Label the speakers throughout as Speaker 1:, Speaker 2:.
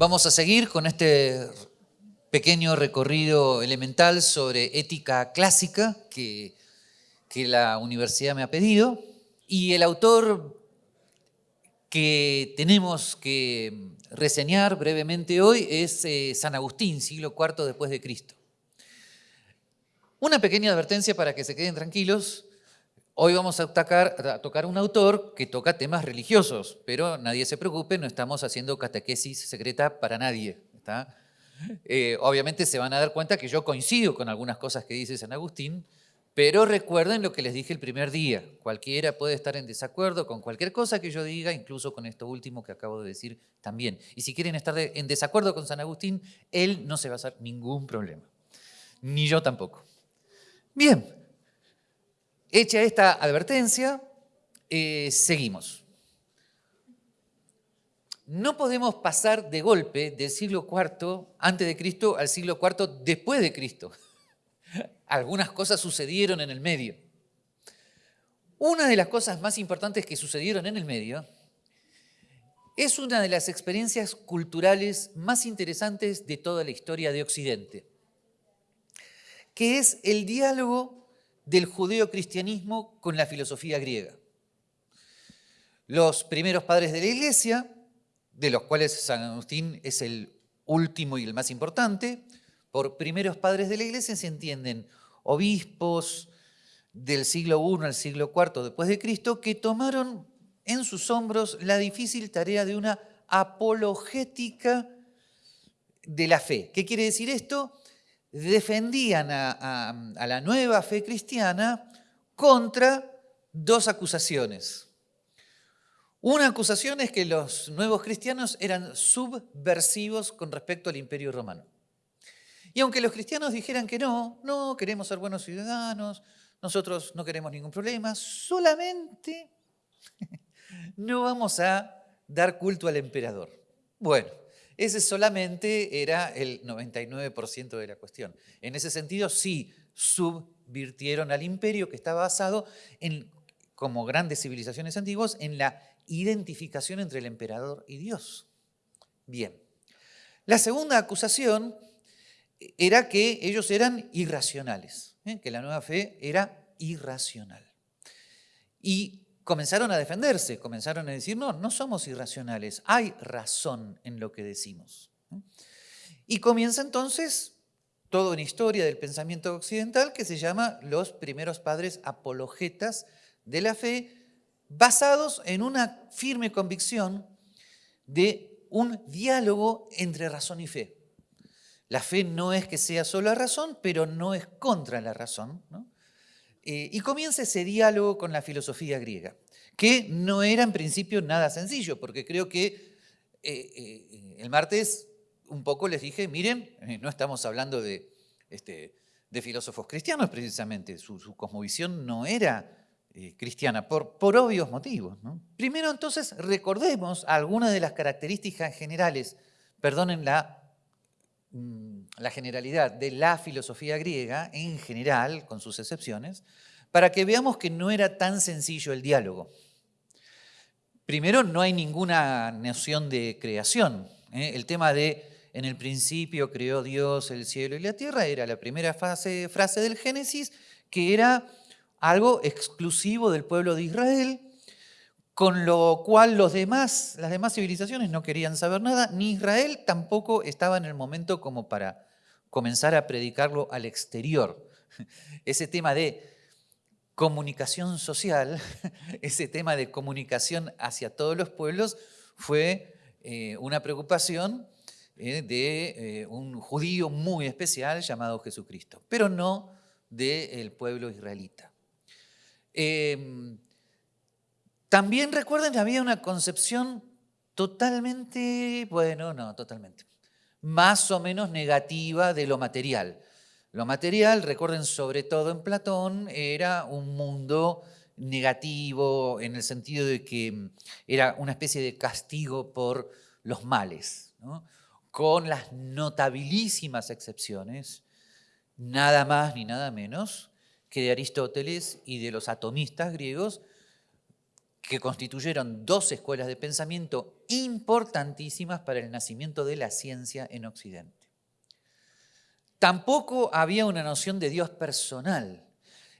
Speaker 1: Vamos a seguir con este pequeño recorrido elemental sobre ética clásica que, la universidad me ha pedido. Y el autor que tenemos que reseñar brevemente hoy es eh, San Agustín, siglo IV después de Cristo. Una pequeña advertencia para que se queden tranquilos. Hoy vamos a tocar, un autor que toca temas religiosos, pero nadie se preocupe, no estamos haciendo catequesis secreta para nadie. Eh, obviamente se van a dar cuenta que yo coincido con algunas cosas que dice San Agustín, pero recuerden lo que les dije el primer día. Cualquiera puede estar en desacuerdo con cualquier cosa que yo diga, incluso con esto último que acabo de decir también. Y si quieren estar en desacuerdo con San Agustín, él no se va a hacer ningún problema. Ni yo tampoco. Bien, hecha esta advertencia, eh, seguimos. No podemos pasar de golpe del siglo IV antes de Cristo al siglo IV después de Cristo. Algunas cosas sucedieron en el medio. Una de las cosas más importantes que sucedieron en el medio es una de las experiencias culturales más interesantes de toda la historia de Occidente, que es el diálogo del judeo-cristianismo con la filosofía griega. Los primeros padres de la Iglesia, de los cuales San Agustín es el último y el más importante, por primeros padres de la iglesia se entienden obispos del siglo I al siglo IV después de Cristo que tomaron en sus hombros la difícil tarea de una apologética de la fe. ¿Qué quiere decir esto? Defendían a, la nueva fe cristiana contra dos acusaciones. Una acusación es que los nuevos cristianos eran subversivos con respecto al imperio romano. Y aunque los cristianos dijeran que no, no queremos ser buenos ciudadanos, nosotros no queremos ningún problema, solamente no vamos a dar culto al emperador. Bueno, ese solamente era el 99% de la cuestión. En ese sentido, sí subvirtieron al imperio que estaba basado en, como grandes civilizaciones antiguas, en la identificación entre el emperador y Dios. Bien. La segunda acusación era que ellos eran irracionales, ¿eh? que la nueva fe era irracional. Y comenzaron a defenderse, comenzaron a decir, no, no somos irracionales, hay razón en lo que decimos. Y comienza entonces toda una historia del pensamiento occidental que se llama los primeros padres apologetas de la fe, basados en una firme convicción de un diálogo entre razón y fe. La fe no es que sea solo razón, pero no es contra la razón. Eh, y comienza ese diálogo con la filosofía griega, que no era en principio nada sencillo, porque creo que eh, eh, el martes un poco les dije, miren, no estamos hablando de, este, de filósofos cristianos precisamente, su, cosmovisión no era cristiana, por, obvios motivos. Primero entonces recordemos algunas de las características generales, perdonen Mm, la generalidad de la filosofía griega en general, con sus excepciones, para que veamos que no era tan sencillo el diálogo. Primero, no hay ninguna noción de creación. ¿eh? El tema de en el principio creó Dios el cielo y la tierra era la primera frase del Génesis, que era algo exclusivo del pueblo de Israel, con lo cual los demás, las demás civilizaciones no querían saber nada, ni Israel tampoco estaba en el momento como para comenzar a predicarlo al exterior. Ese tema de comunicación social, ese tema de comunicación hacia todos los pueblos fue eh, una preocupación eh, de eh, un judío muy especial llamado Jesucristo, pero no del pueblo israelita. Em, también recuerden que había una concepción totalmente, bueno, no, totalmente, más o menos negativa de lo material. Lo material, recuerden, sobre todo en Platón, era un mundo negativo en el sentido de que era una especie de castigo por los males, con las notabilísimas excepciones, nada más ni nada menos que de Aristóteles y de los atomistas griegos, que constituyeron dos escuelas de pensamiento importantísimas para el nacimiento de la ciencia en Occidente. Tampoco había una noción de Dios personal.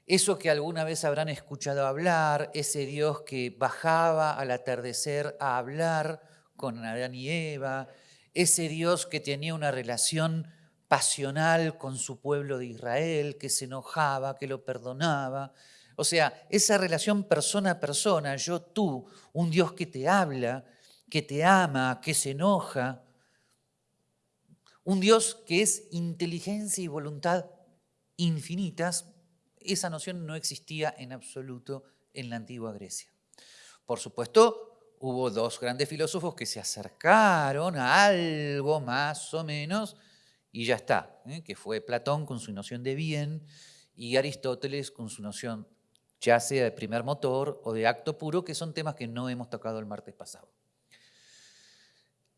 Speaker 1: Eso que alguna vez habrán escuchado hablar, ese Dios que bajaba al atardecer a hablar con Adán y Eva, ese Dios que tenía una relación pasional con su pueblo de Israel, que se enojaba, que lo perdonaba. O sea, esa relación persona a persona, yo tú, un Dios que te habla, que te ama, que se enoja, un Dios que es inteligencia y voluntad infinitas, esa noción no existía en absoluto en la antigua Grecia. Por supuesto, hubo dos grandes filósofos que se acercaron a algo más o menos y ya está, ¿eh? que fue Platón con su noción de bien y Aristóteles con su noción ya sea de primer motor o de acto puro, que son temas que no hemos tocado el martes pasado.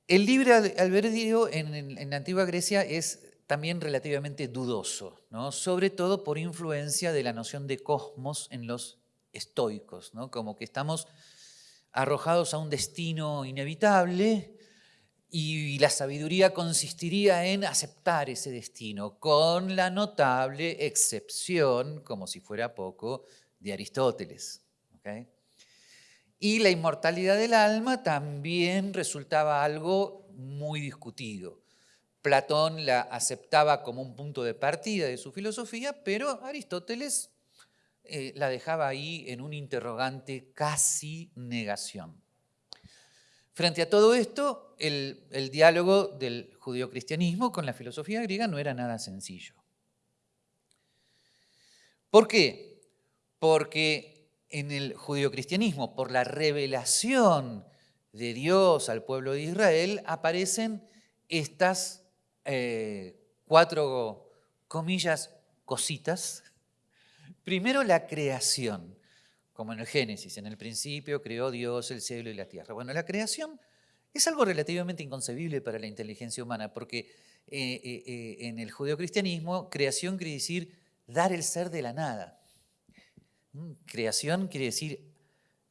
Speaker 1: El libre albedrío en, la antigua Grecia es también relativamente dudoso, ¿no? sobre todo por influencia de la noción de cosmos en los estoicos, ¿no? como que estamos arrojados a un destino inevitable y la sabiduría consistiría en aceptar ese destino, con la notable excepción, como si fuera poco, de Aristóteles. Y la inmortalidad del alma también resultaba algo muy discutido. Platón la aceptaba como un punto de partida de su filosofía, pero Aristóteles eh, la dejaba ahí en un interrogante casi negación. Frente a todo esto, el, diálogo del judio-cristianismo con la filosofía griega no era nada sencillo. ¿Por qué? Porque en el judio-cristianismo, por la revelación de Dios al pueblo de Israel, aparecen estas eh, cuatro, comillas, cositas. Primero la creación como en el Génesis, en el principio creó Dios el cielo y la tierra. Bueno, la creación es algo relativamente inconcebible para la inteligencia humana, porque eh, eh, en el judeocristianismo creación quiere decir dar el ser de la nada. Mm, creación quiere decir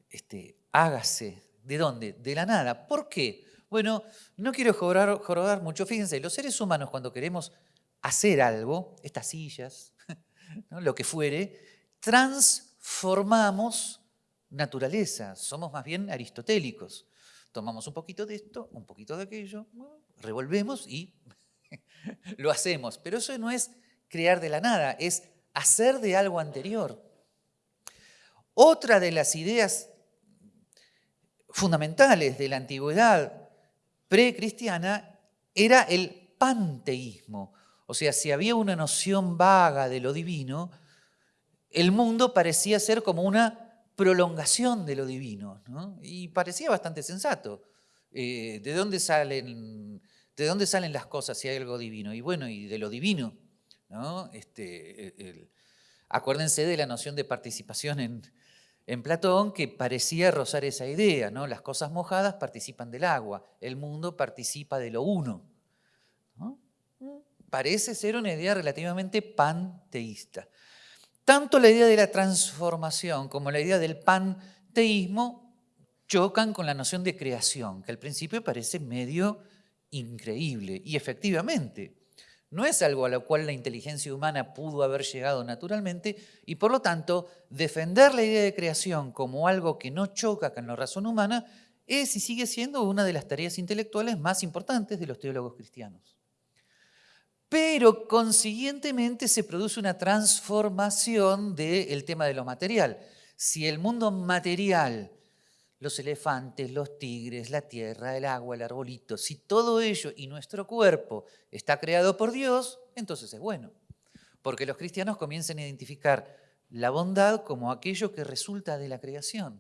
Speaker 1: este, hágase. ¿De dónde? De la nada. ¿Por qué? Bueno, no quiero jorobar, mucho. Fíjense, los seres humanos cuando queremos hacer algo, estas sillas, lo que fuere, trans formamos naturaleza, somos más bien aristotélicos. Tomamos un poquito de esto, un poquito de aquello, revolvemos y lo hacemos. Pero eso no es crear de la nada, es hacer de algo anterior. Otra de las ideas fundamentales de la antigüedad precristiana era el panteísmo. O sea, si había una noción vaga de lo divino, el mundo parecía ser como una prolongación de lo divino, y parecía bastante sensato. Eh, ¿de, dónde salen, ¿De dónde salen las cosas si hay algo divino? Y bueno, y de lo divino. ¿no? Este, acuérdense de la noción de participación en, en Platón, que parecía rozar esa idea. ¿no? Las cosas mojadas participan del agua, el mundo participa de lo uno. Parece ser una idea relativamente panteísta. Tanto la idea de la transformación como la idea del panteísmo chocan con la noción de creación, que al principio parece medio increíble. Y efectivamente, no es algo a lo cual la inteligencia humana pudo haber llegado naturalmente y por lo tanto defender la idea de creación como algo que no choca con la razón humana es y sigue siendo una de las tareas intelectuales más importantes de los teólogos cristianos pero consiguientemente se produce una transformación del tema de lo material. Si el mundo material, los elefantes, los tigres, la tierra, el agua, el arbolito, si todo ello y nuestro cuerpo está creado por Dios, entonces es bueno. Porque los cristianos comienzan a identificar la bondad como aquello que resulta de la creación.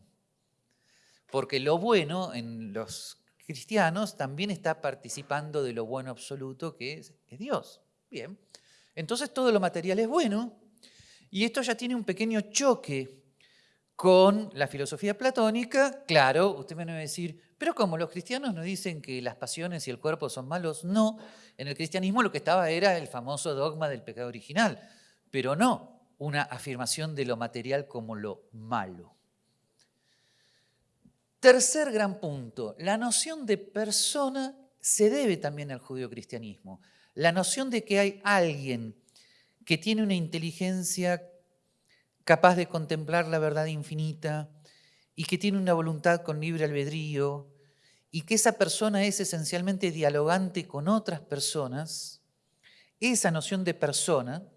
Speaker 1: Porque lo bueno en los cristianos también está participando de lo bueno absoluto que es, Dios. Bien, entonces todo lo material es bueno y esto ya tiene un pequeño choque con la filosofía platónica. Claro, usted me va a decir, pero como los cristianos nos dicen que las pasiones y el cuerpo son malos, no. En el cristianismo lo que estaba era el famoso dogma del pecado original, pero no una afirmación de lo material como lo malo. Tercer gran punto, la noción de persona se debe también al judeocristianismo. La noción de que hay alguien que tiene una inteligencia capaz de contemplar la verdad infinita y que tiene una voluntad con libre albedrío y que esa persona es esencialmente dialogante con otras personas, esa noción de persona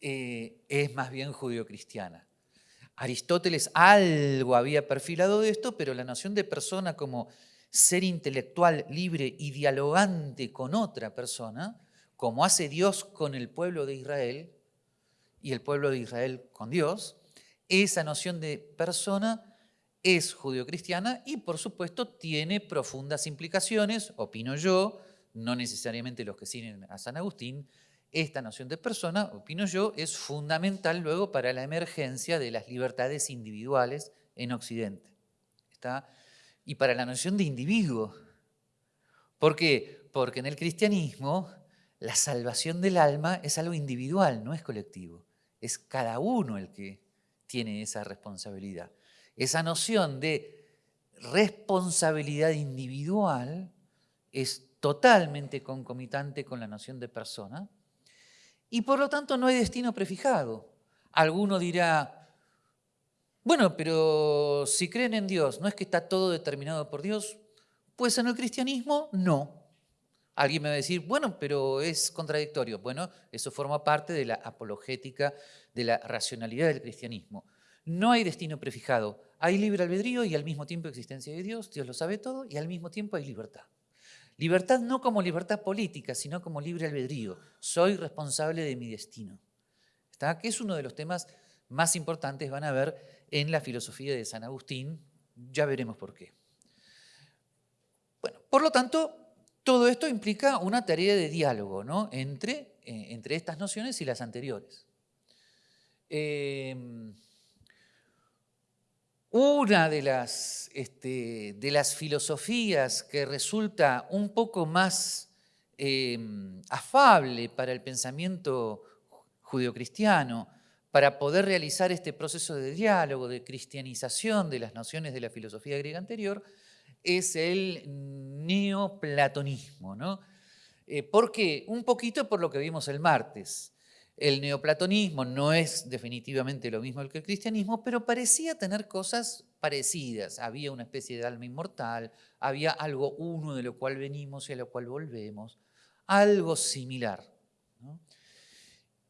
Speaker 1: eh, es más bien judeocristiana. Aristóteles algo había perfilado de esto, pero la noción de persona como ser intelectual, libre y dialogante con otra persona, como hace Dios con el pueblo de Israel y el pueblo de Israel con Dios, esa noción de persona es judeocristiana y por supuesto tiene profundas implicaciones, opino yo, no necesariamente los que siguen a San Agustín, esta noción de persona, opino yo, es fundamental luego para la emergencia de las libertades individuales en Occidente. ¿Está? Y para la noción de individuo. ¿Por qué? Porque en el cristianismo la salvación del alma es algo individual, no es colectivo. Es cada uno el que tiene esa responsabilidad. Esa noción de responsabilidad individual es totalmente concomitante con la noción de persona y por lo tanto no hay destino prefijado. Alguno dirá, bueno, pero si creen en Dios, ¿no es que está todo determinado por Dios? Pues en el cristianismo no. Alguien me va a decir, bueno, pero es contradictorio. Bueno, eso forma parte de la apologética de la racionalidad del cristianismo. No hay destino prefijado, hay libre albedrío y al mismo tiempo existencia de Dios, Dios lo sabe todo, y al mismo tiempo hay libertad. Libertad no como libertad política, sino como libre albedrío. Soy responsable de mi destino. ¿Está? Que es uno de los temas más importantes, van a ver, en la filosofía de San Agustín. Ya veremos por qué. Bueno, por lo tanto, todo esto implica una tarea de diálogo ¿no? entre, eh, entre estas nociones y las anteriores. Eh, una de las, este, de las filosofías que resulta un poco más em, afable para el pensamiento judeocristiano, para poder realizar este proceso de diálogo, de cristianización de las nociones de la filosofía griega anterior, es el neoplatonismo. ¿no? Eh, ¿Por qué? Un poquito por lo que vimos el martes. El neoplatonismo no es definitivamente lo mismo que el cristianismo, pero parecía tener cosas parecidas. Había una especie de alma inmortal, había algo uno de lo cual venimos y a lo cual volvemos, algo similar.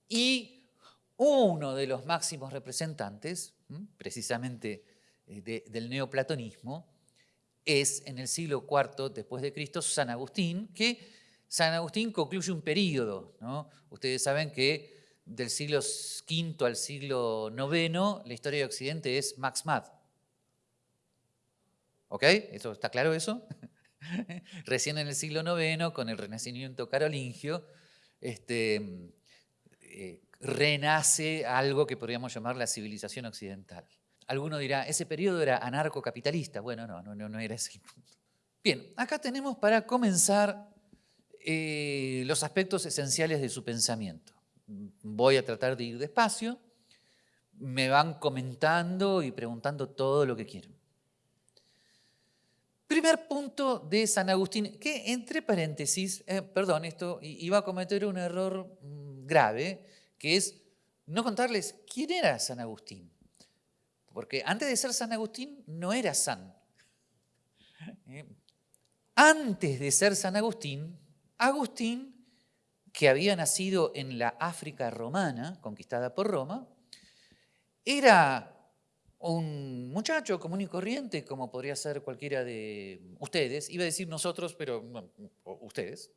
Speaker 1: Y uno de los máximos representantes, precisamente eh, del neoplatonismo, es en el siglo IV después de Cristo San Agustín, que San Agustín concluye un periodo. Ustedes saben que del siglo V al siglo IX, la historia de Occidente es Max Mad. ¿Ok? ¿Eso, ¿Está claro eso? Recién en el siglo IX, con el renacimiento carolingio, este, eh, renace algo que podríamos llamar la civilización occidental. Alguno dirá, ese periodo era anarcocapitalista. Bueno, no, no, no era ese punto. Bien, acá tenemos para comenzar eh, los aspectos esenciales de su pensamiento voy a tratar de ir despacio, me van comentando y preguntando todo lo que quieren. Primer punto de San Agustín, que entre paréntesis, eh, perdón, esto iba a cometer un error mm, grave, que es no contarles quién era San Agustín. Porque antes de ser San Agustín no era San. Eh, antes de ser San Agustín, Agustín que había nacido en la África romana, conquistada por Roma, era un muchacho común y corriente, como podría ser cualquiera de ustedes, iba a decir nosotros, pero ustedes,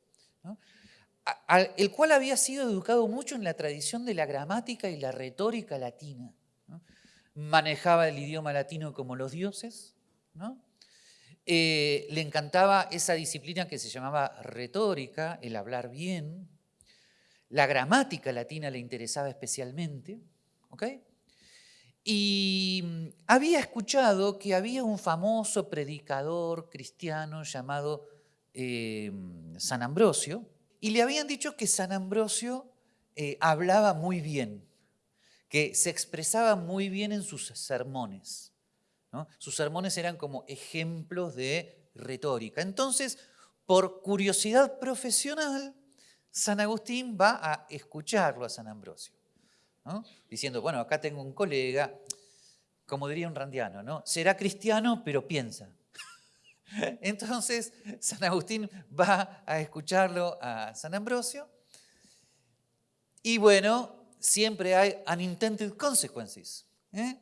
Speaker 1: el cual había sido educado mucho en la tradición de la gramática y la retórica latina. Manejaba el idioma latino como los dioses, eh, le encantaba esa disciplina que se llamaba retórica, el hablar bien, la gramática latina le interesaba especialmente. Y mm, había escuchado que había un famoso predicador cristiano llamado eh, San Ambrosio, y le habían dicho que San Ambrosio eh, hablaba muy bien, que se expresaba muy bien en sus sermones. Sus sermones eran como ejemplos de retórica. Entonces, por curiosidad profesional, San Agustín va a escucharlo a San Ambrosio, diciendo, bueno, acá tengo un colega, como diría un randiano, ¿no? será cristiano, pero piensa. Entonces, San Agustín va a escucharlo a San Ambrosio y bueno, siempre hay unintended consequences. ¿eh?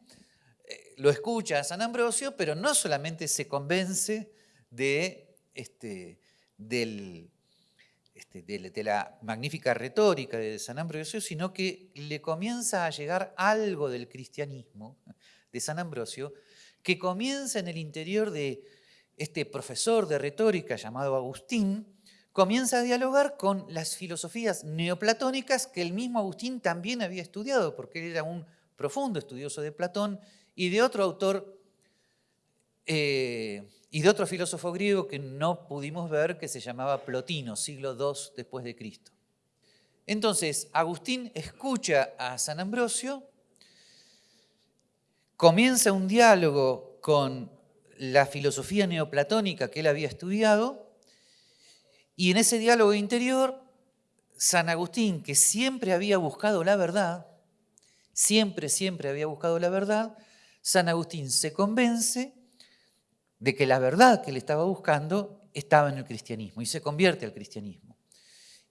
Speaker 1: Eh, lo escucha San Ambrosio, pero no solamente se convence de, este, este de la magnífica retórica de San Ambrosio, sino que le comienza a llegar algo del cristianismo de San Ambrosio, que comienza en el interior de este profesor de retórica llamado Agustín, comienza a dialogar con las filosofías neoplatónicas que el mismo Agustín también había estudiado, porque él era un profundo estudioso de Platón y de otro autor eh, y de otro filósofo griego que no pudimos ver, que se llamaba Plotino, siglo II después de Cristo. Entonces, Agustín escucha a San Ambrosio, comienza un diálogo con la filosofía neoplatónica que él había estudiado, y en ese diálogo interior, San Agustín, que siempre había buscado la verdad, siempre, siempre había buscado la verdad, San Agustín se convence de que la verdad que él estaba buscando estaba en el cristianismo y se convierte al cristianismo.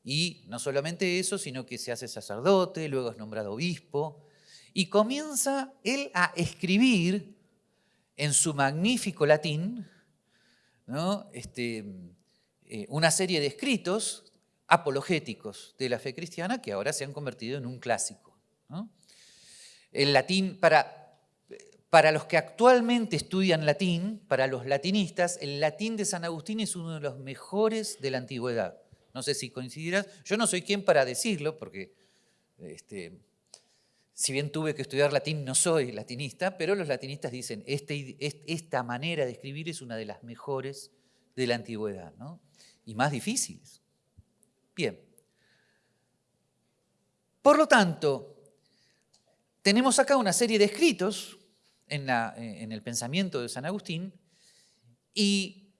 Speaker 1: Y no solamente eso, sino que se hace sacerdote, luego es nombrado obispo, y comienza él a escribir en su magnífico latín ¿no? este, eh, una serie de escritos apologéticos de la fe cristiana que ahora se han convertido en un clásico. El latín, para, para los que actualmente estudian latín, para los latinistas, el latín de San Agustín es uno de los mejores de la antigüedad. No sé si coincidirás. Yo no soy quien para decirlo, porque este, si bien tuve que estudiar latín, no soy latinista, pero los latinistas dicen, este, esta manera de escribir es una de las mejores de la antigüedad. ¿no? Y más difíciles. Bien. Por lo tanto, tenemos acá una serie de escritos en, el pensamiento de San Agustín y,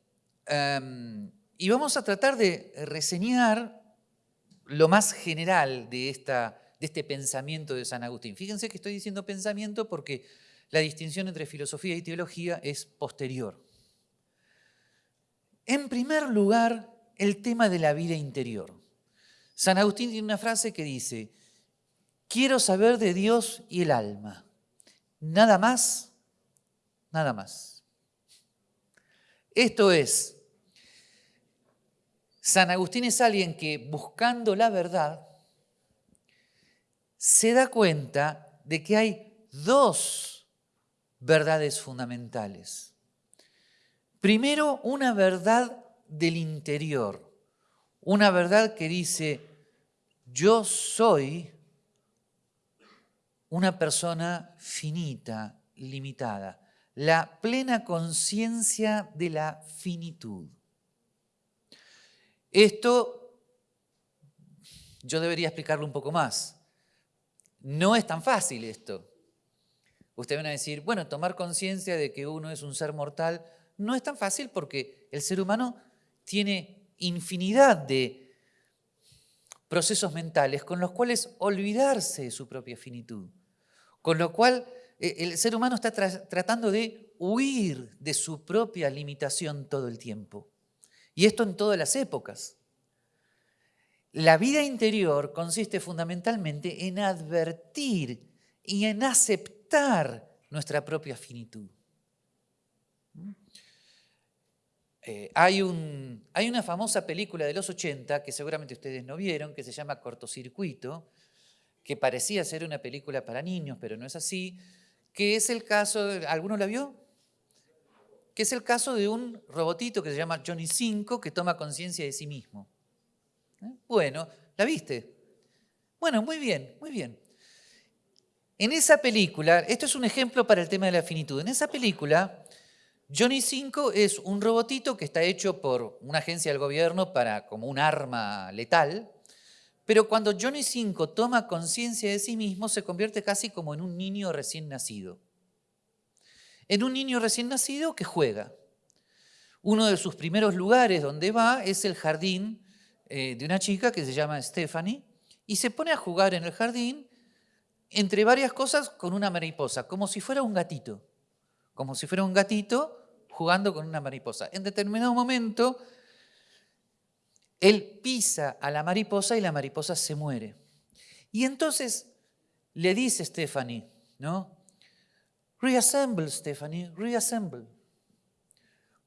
Speaker 1: em, y, vamos a tratar de reseñar lo más general de, esta, de este pensamiento de San Agustín. Fíjense que estoy diciendo pensamiento porque la distinción entre filosofía y teología es posterior. En primer lugar, el tema de la vida interior. San Agustín tiene una frase que dice, quiero saber de Dios y el alma. Nada más, nada más. Esto es, San Agustín es alguien que buscando la verdad se da cuenta de que hay dos verdades fundamentales. Primero, una verdad del interior, una verdad que dice, yo soy una persona finita, limitada, la plena conciencia de la finitud. Esto yo debería explicarlo un poco más. No es tan fácil esto. Ustedes van a decir, bueno, tomar conciencia de que uno es un ser mortal no es tan fácil porque el ser humano tiene infinidad de procesos mentales con los cuales olvidarse de su propia finitud. Con lo cual eh, el ser humano está tratando de huir de su propia limitación todo el tiempo. Y esto en todas las épocas. La vida interior consiste fundamentalmente en advertir y en aceptar nuestra propia finitud. Eh, hay, un, hay, una famosa película de los 80 que seguramente ustedes no vieron, que se llama Cortocircuito, que parecía ser una película para niños, pero no es así, que es el caso, ¿alguno la vio? Que es el caso de un robotito que se llama Johnny 5 que toma conciencia de sí mismo. ¿Eh? Bueno, ¿la viste? Bueno, muy bien, muy bien. En esa película, esto es un ejemplo para el tema de la finitud, en esa película Johnny 5 es un robotito que está hecho por una agencia del gobierno para como un arma letal, pero cuando Johnny 5 toma conciencia de sí mismo se convierte casi como en un niño recién nacido. en un niño recién nacido que juega. Uno de sus primeros lugares donde va es el jardín eh, de una chica que se llama Stephanie y se pone a jugar en el jardín entre varias cosas con una mariposa, como si fuera un gatito, como si fuera un gatito jugando con una mariposa. En determinado momento, él pisa a la mariposa y la mariposa se muere. Y entonces le dice Stephanie, ¿no? Reassemble, Stephanie, reassemble.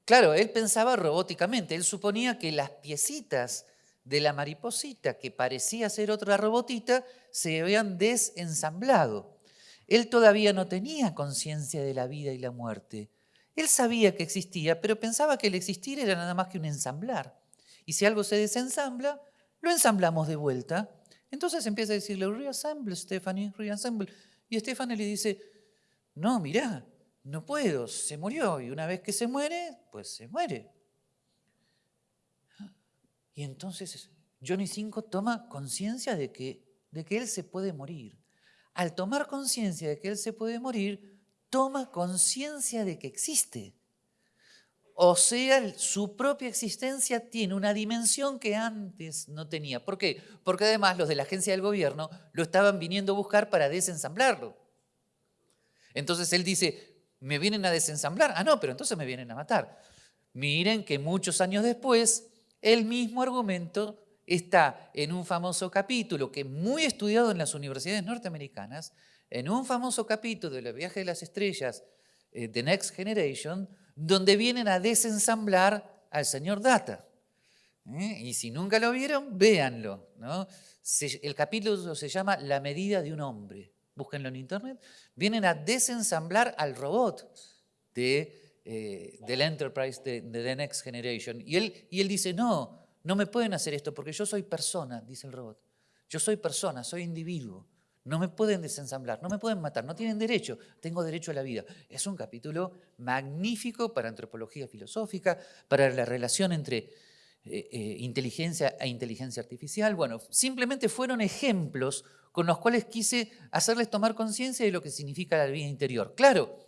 Speaker 1: Claro, él pensaba robóticamente, él suponía que las piecitas de la mariposita, que parecía ser otra robotita, se habían desensamblado. Él todavía no tenía conciencia de la vida y la muerte. Él sabía que existía, pero pensaba que el existir era nada más que un ensamblar. Y si algo se desensambla, lo ensamblamos de vuelta. Entonces empieza a decirle, reassemble, Stephanie, reassemble. Y Stephanie le dice, no, mirá, no puedo, se murió. Y una vez que se muere, pues se muere. Y entonces Johnny Cinco toma conciencia de que, de que él se puede morir. Al tomar conciencia de que él se puede morir, toma conciencia de que existe. O sea, su propia existencia tiene una dimensión que antes no tenía. ¿Por qué? Porque además los de la agencia del gobierno lo estaban viniendo a buscar para desensamblarlo. Entonces él dice, me vienen a desensamblar. Ah, no, pero entonces me vienen a matar. Miren que muchos años después, el mismo argumento está en un famoso capítulo que es muy estudiado en las universidades norteamericanas, en un famoso capítulo de los viajes de las estrellas, eh, The Next Generation, donde vienen a desensamblar al señor Data. ¿eh? Y si nunca lo vieron, véanlo. el capítulo se llama La medida de un hombre. Búsquenlo en internet. Vienen a desensamblar al robot de, eh, del Enterprise de, The Next Generation. Y él, y él dice, no, no me pueden hacer esto porque yo soy persona, dice el robot. Yo soy persona, soy individuo. No me pueden desensamblar, no me pueden matar, no tienen derecho, tengo derecho a la vida. Es un capítulo magnífico para antropología filosófica, para la relación entre eh, eh, inteligencia e inteligencia artificial. Bueno, simplemente fueron ejemplos con los cuales quise hacerles tomar conciencia de lo que significa la vida interior. Claro,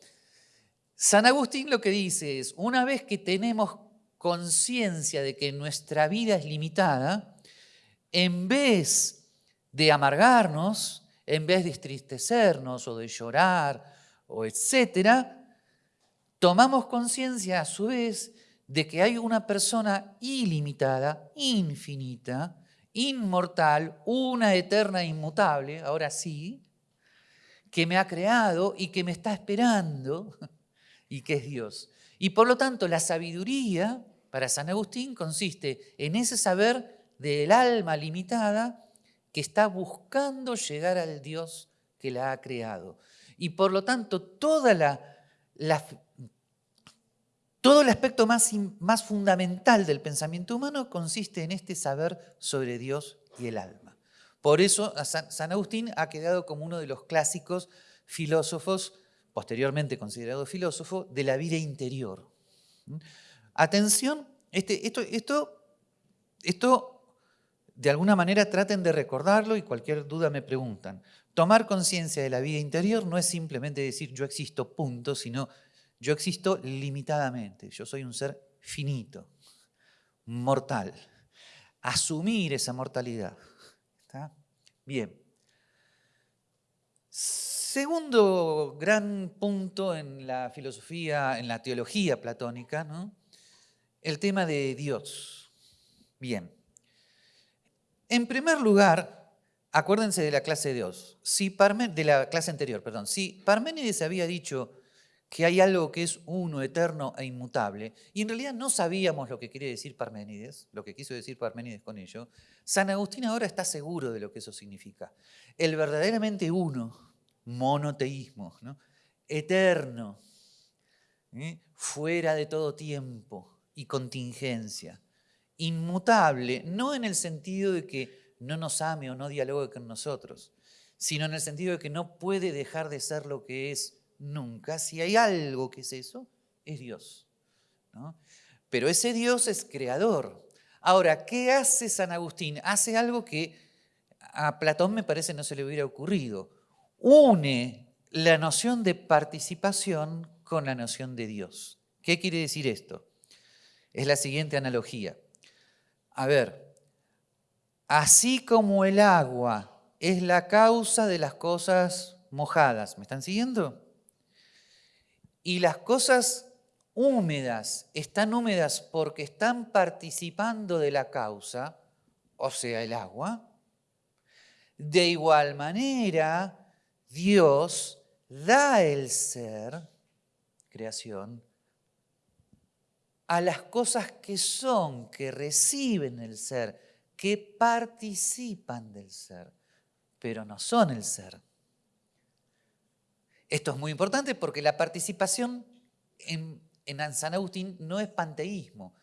Speaker 1: San Agustín lo que dice es, una vez que tenemos conciencia de que nuestra vida es limitada, en vez de amargarnos, en vez de entristecernos o de llorar o etcétera, tomamos conciencia a su vez de que hay una persona ilimitada, infinita, inmortal, una eterna inmutable, ahora sí, que me ha creado y que me está esperando y que es Dios. Y por lo tanto la sabiduría para San Agustín consiste en ese saber del alma limitada que está buscando llegar al Dios que la ha creado. Y por lo tanto, todo el aspecto más, más fundamental del pensamiento humano consiste en este saber sobre Dios y el alma. Por eso San, Agustín ha quedado como uno de los clásicos filósofos, posteriormente considerado filósofo, de la vida interior. Atención, este, esto, esto, esto de alguna manera traten de recordarlo y cualquier duda me preguntan. Tomar conciencia de la vida interior no es simplemente decir yo existo punto, sino yo existo limitadamente, yo soy un ser finito, mortal. Asumir esa mortalidad. Bien. Segundo gran punto en la filosofía, en la teología platónica, ¿no? el tema de Dios. Bien. En primer lugar, acuérdense de la clase de Dios, si de la clase anterior, perdón. Si Parménides había dicho que hay algo que es uno, eterno e inmutable, y en realidad no sabíamos lo que quería decir Parménides, lo que quiso decir Parménides con ello, San Agustín ahora está seguro de lo que eso significa. El verdaderamente uno, monoteísmo, ¿no? eterno, fuera de todo tiempo y contingencia inmutable, no en el sentido de que no nos ame o no dialogue con nosotros, sino en el sentido de que no puede dejar de ser lo que es nunca. Si hay algo que es eso, es Dios. Pero ese Dios es creador. Ahora, ¿qué hace San Agustín? Hace algo que a Platón me parece no se le hubiera ocurrido. Une la noción de participación con la noción de Dios. ¿Qué quiere decir esto? Es la siguiente analogía. A ver, así como el agua es la causa de las cosas mojadas, ¿me están siguiendo? Y las cosas húmedas están húmedas porque están participando de la causa, o sea, el agua. De igual manera, Dios da el ser, creación, a las cosas que son, que reciben el ser, que participan del ser, pero no son el ser. Esto es muy importante porque la participación en, en San Agustín no es panteísmo.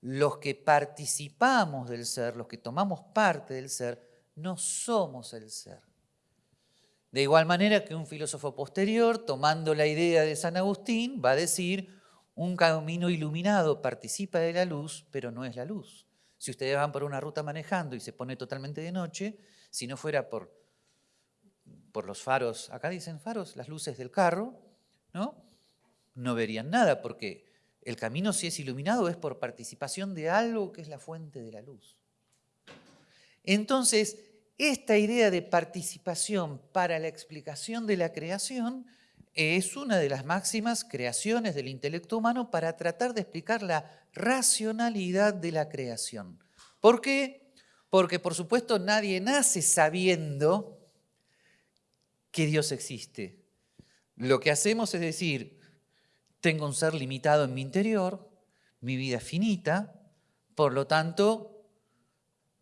Speaker 1: Los que participamos del ser, los que tomamos parte del ser, no somos el ser. De igual manera que un filósofo posterior, tomando la idea de San Agustín, va a decir, un camino iluminado participa de la luz, pero no es la luz. Si ustedes van por una ruta manejando y se pone totalmente de noche, si no fuera por, por los faros, acá dicen faros, las luces del carro, ¿no? No verían nada, porque el camino si es iluminado es por participación de algo que es la fuente de la luz. Entonces, esta idea de participación para la explicación de la creación es una de las máximas creaciones del intelecto humano para tratar de explicar la racionalidad de la creación. ¿Por qué? Porque por supuesto nadie nace sabiendo que Dios existe. Lo que hacemos es decir, tengo un ser limitado en mi interior, mi vida es finita, por lo tanto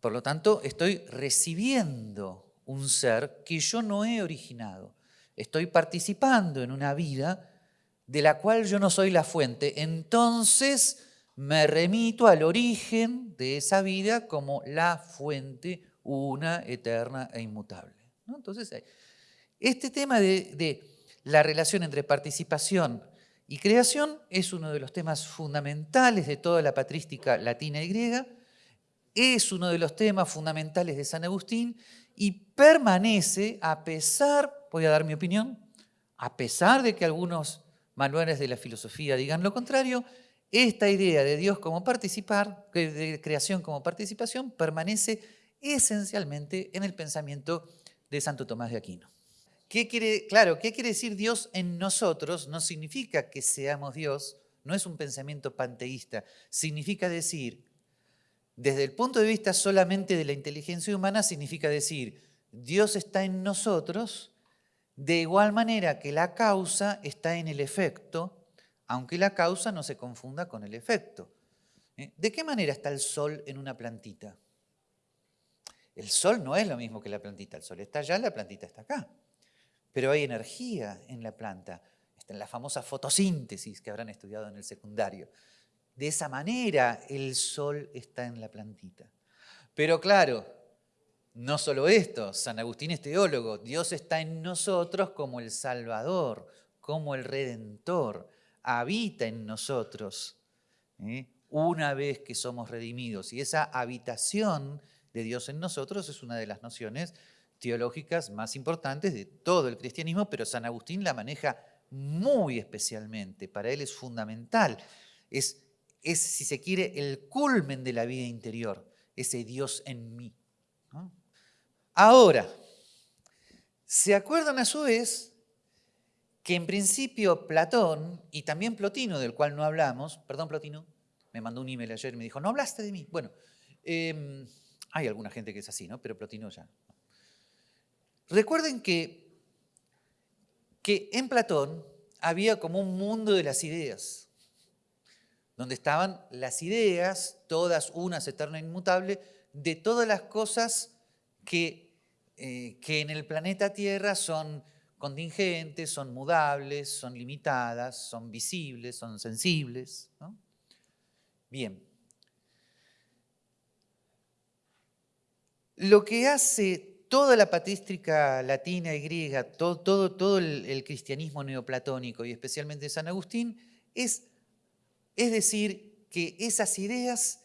Speaker 1: por lo tanto, estoy recibiendo un ser que yo no he originado. Estoy participando en una vida de la cual yo no soy la fuente. Entonces me remito al origen de esa vida como la fuente una, eterna e inmutable. Entonces, este tema de la relación entre participación y creación es uno de los temas fundamentales de toda la patrística latina y griega, es uno de los temas fundamentales de San Agustín y permanece a pesar, voy a dar mi opinión, a pesar de que algunos manuales de la filosofía digan lo contrario, esta idea de Dios como participar, de creación como participación, permanece esencialmente en el pensamiento de Santo Tomás de Aquino. ¿Qué quiere, claro, ¿qué quiere decir Dios en nosotros? No significa que seamos Dios, no es un pensamiento panteísta, significa decir desde el punto de vista solamente de la inteligencia humana, significa decir, Dios está en nosotros, de igual manera que la causa está en el efecto, aunque la causa no se confunda con el efecto. ¿Eh? ¿De qué manera está el sol en una plantita? El sol no es lo mismo que la plantita, el sol está allá, la plantita está acá. Pero hay energía en la planta, está en la famosa fotosíntesis que habrán estudiado en el secundario. De esa manera el sol está en la plantita. Pero claro, no solo esto, San Agustín es teólogo, Dios está en nosotros como el Salvador, como el Redentor, habita en nosotros ¿eh? una vez que somos redimidos. Y esa habitación de Dios en nosotros es una de las nociones teológicas más importantes de todo el cristianismo, pero San Agustín la maneja muy especialmente, para él es fundamental. Es es, si se quiere, el culmen de la vida interior, ese Dios en mí. Ahora, ¿se acuerdan a su vez que en principio Platón y también Plotino, del cual no hablamos, perdón Plotino, me mandó un email ayer y me dijo, no hablaste de mí. Bueno, em, hay alguna gente que es así, ¿no? Pero Plotino ya. Recuerden que, que en Platón había como un mundo de las ideas donde estaban las ideas, todas unas, eterna e inmutable, de todas las cosas que, eh, que en el planeta Tierra son contingentes, son mudables, son limitadas, son visibles, son sensibles. Bien. Lo que hace toda la patrística latina y griega, todo, todo, todo el, el cristianismo neoplatónico y especialmente San Agustín, es es decir, que esas ideas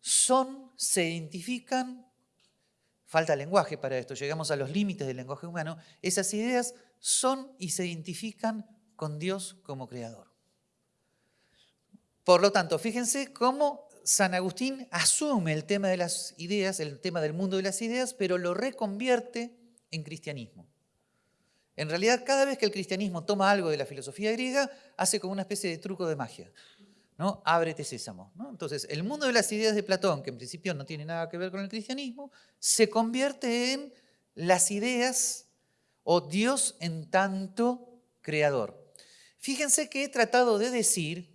Speaker 1: son, se identifican, falta lenguaje para esto, llegamos a los límites del lenguaje humano, esas ideas son y se identifican con Dios como creador. Por lo tanto, fíjense cómo San Agustín asume el tema de las ideas, el tema del mundo de las ideas, pero lo reconvierte en cristianismo. En realidad, cada vez que el cristianismo toma algo de la filosofía griega, hace como una especie de truco de magia. ¿no? Ábrete sésamo. ¿no? Entonces, el mundo de las ideas de Platón, que en principio no tiene nada que ver con el cristianismo, se convierte en las ideas o Dios en tanto creador. Fíjense que he tratado de decir,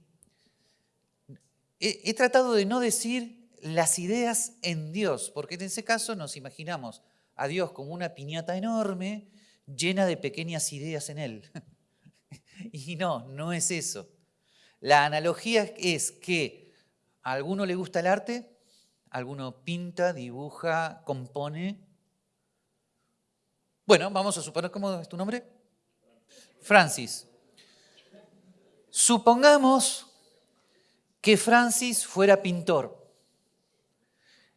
Speaker 1: he, he tratado de no decir las ideas en Dios, porque en ese caso nos imaginamos a Dios como una piñata enorme llena de pequeñas ideas en él. y no, no es eso. La analogía es que a alguno le gusta el arte, alguno pinta, dibuja, compone. Bueno, vamos a suponer, ¿cómo es tu nombre? Francis. Supongamos que Francis fuera pintor.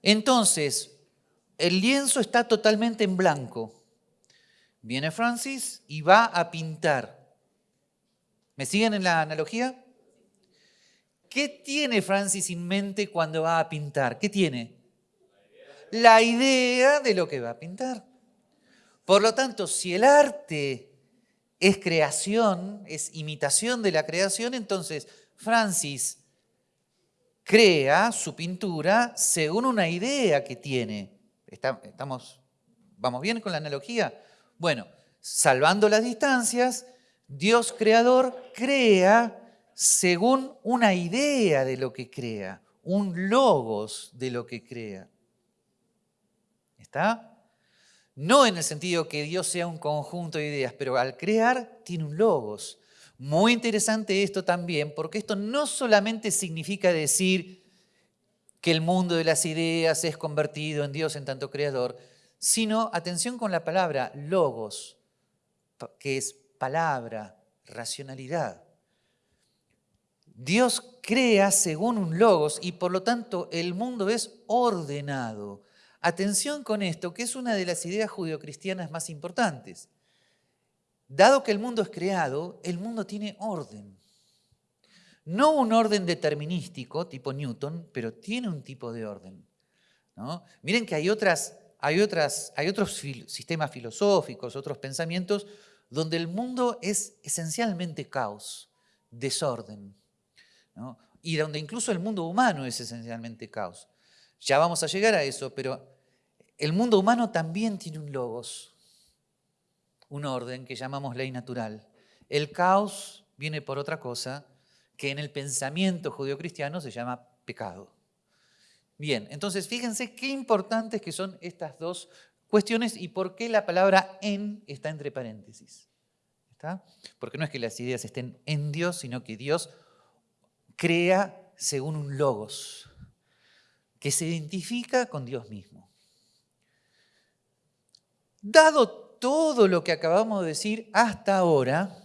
Speaker 1: Entonces, el lienzo está totalmente en blanco. Viene Francis y va a pintar. ¿Me siguen en la analogía? ¿Qué tiene Francis en mente cuando va a pintar? ¿Qué tiene? La idea de lo que va a pintar. Por lo tanto, si el arte es creación, es imitación de la creación, entonces Francis crea su pintura según una idea que tiene. ¿Estamos, ¿Vamos bien con la analogía? Bueno, salvando las distancias, Dios creador crea según una idea de lo que crea, un logos de lo que crea. ¿Está? No en el sentido que Dios sea un conjunto de ideas, pero al crear tiene un logos. Muy interesante esto también, porque esto no solamente significa decir que el mundo de las ideas es convertido en Dios en tanto creador, sino, atención con la palabra, logos, que es palabra, racionalidad. Dios crea según un logos y por lo tanto el mundo es ordenado. Atención con esto, que es una de las ideas judeocristianas más importantes. Dado que el mundo es creado, el mundo tiene orden. No un orden determinístico tipo Newton, pero tiene un tipo de orden. ¿no? Miren que hay, otras, hay, otros sistemas filosóficos, otros pensamientos, donde el mundo es esencialmente caos, desorden y donde incluso el mundo humano es esencialmente caos. Ya vamos a llegar a eso, pero el mundo humano también tiene un logos, un orden que llamamos ley natural. El caos viene por otra cosa que en el pensamiento judeocristiano se llama pecado. Bien, entonces fíjense qué importantes que son estas dos cuestiones y por qué la palabra en está entre paréntesis. ¿Está? Porque no es que las ideas estén en Dios, sino que Dios crea según un logos que se identifica con Dios mismo. Dado todo lo que acabamos de decir hasta ahora,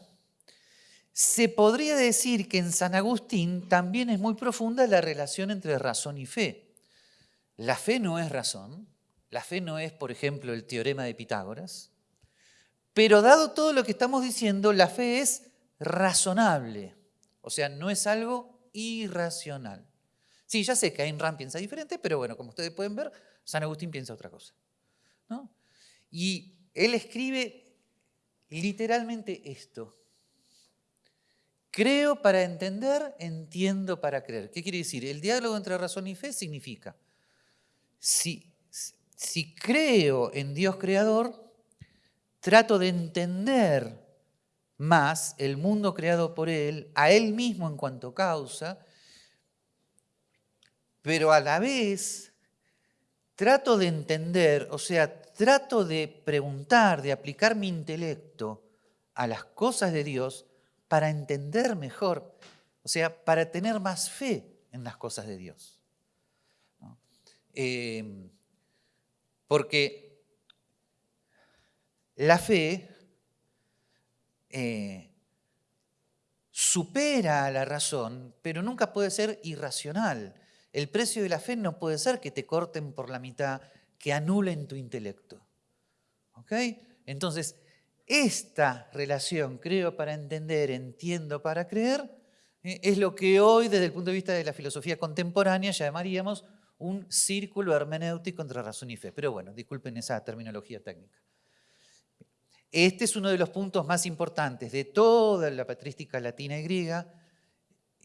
Speaker 1: se podría decir que en San Agustín también es muy profunda la relación entre razón y fe. La fe no es razón, la fe no es, por ejemplo, el teorema de Pitágoras, pero dado todo lo que estamos diciendo, la fe es razonable, o sea, no es algo irracional. Sí, ya sé que Ayn Rand piensa diferente, pero bueno, como ustedes pueden ver, San Agustín piensa otra cosa. Y él escribe literalmente esto. Creo para entender, entiendo para creer. ¿Qué quiere decir? El diálogo entre razón y fe significa, si, creo en Dios creador, trato de entender más el mundo creado por Él, a Él mismo en cuanto causa, pero a la vez trato de entender, o sea, trato de preguntar, de aplicar mi intelecto a las cosas de Dios para entender mejor, o sea, para tener más fe en las cosas de Dios. Eh, porque la fe eh, supera a la razón, pero nunca puede ser irracional. El precio de la fe no puede ser que te corten por la mitad, que anulen tu intelecto. ¿Ok? Entonces, esta relación, creo para entender, entiendo para creer, eh, es lo que hoy desde el punto de vista de la filosofía contemporánea llamaríamos un círculo hermenéutico entre razón y fe. Pero bueno, disculpen esa terminología técnica. Este es uno de los puntos más importantes de toda la patrística latina y griega,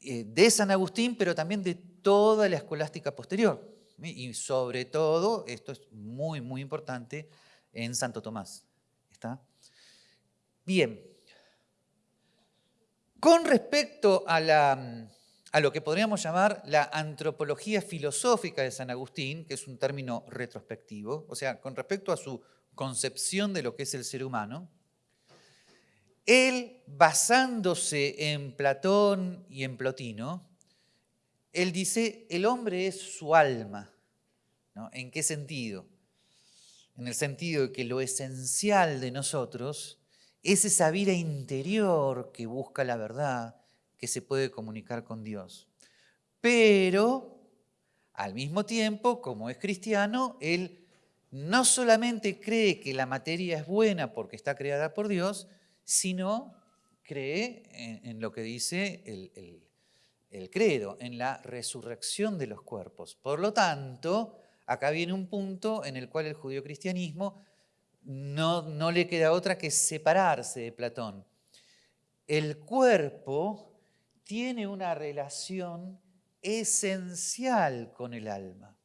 Speaker 1: eh, de San Agustín, pero también de toda la escolástica posterior. Y sobre todo, esto es muy, muy importante, en Santo Tomás. ¿Está? Bien. Con respecto a, la, a lo que podríamos llamar la antropología filosófica de San Agustín, que es un término retrospectivo, o sea, con respecto a su concepción de lo que es el ser humano, él, basándose en Platón y en Plotino, él dice, el hombre es su alma. ¿En qué sentido? En el sentido de que lo esencial de nosotros es esa vida interior que busca la verdad, que se puede comunicar con Dios. Pero, al mismo tiempo, como es cristiano, él no solamente cree que la materia es buena porque está creada por Dios, sino cree en, lo que dice el, el, credo, en la resurrección de los cuerpos. Por lo tanto, acá viene un punto en el cual el judío cristianismo no, no le queda otra que separarse de Platón. El cuerpo tiene una relación esencial con el alma.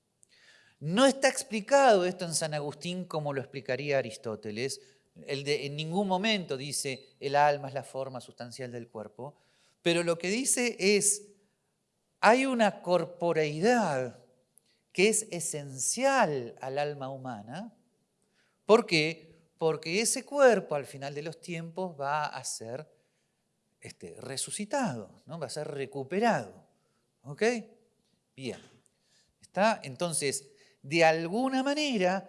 Speaker 1: No está explicado esto en San Agustín como lo explicaría Aristóteles. en ningún momento dice el alma es la forma sustancial del cuerpo, pero lo que dice es, hay una corporeidad que es esencial al alma humana. ¿Por qué? Porque ese cuerpo al final de los tiempos va a ser este, resucitado, ¿no? va a ser recuperado. ¿Ok? Bien. ¿Está? Entonces, de alguna manera,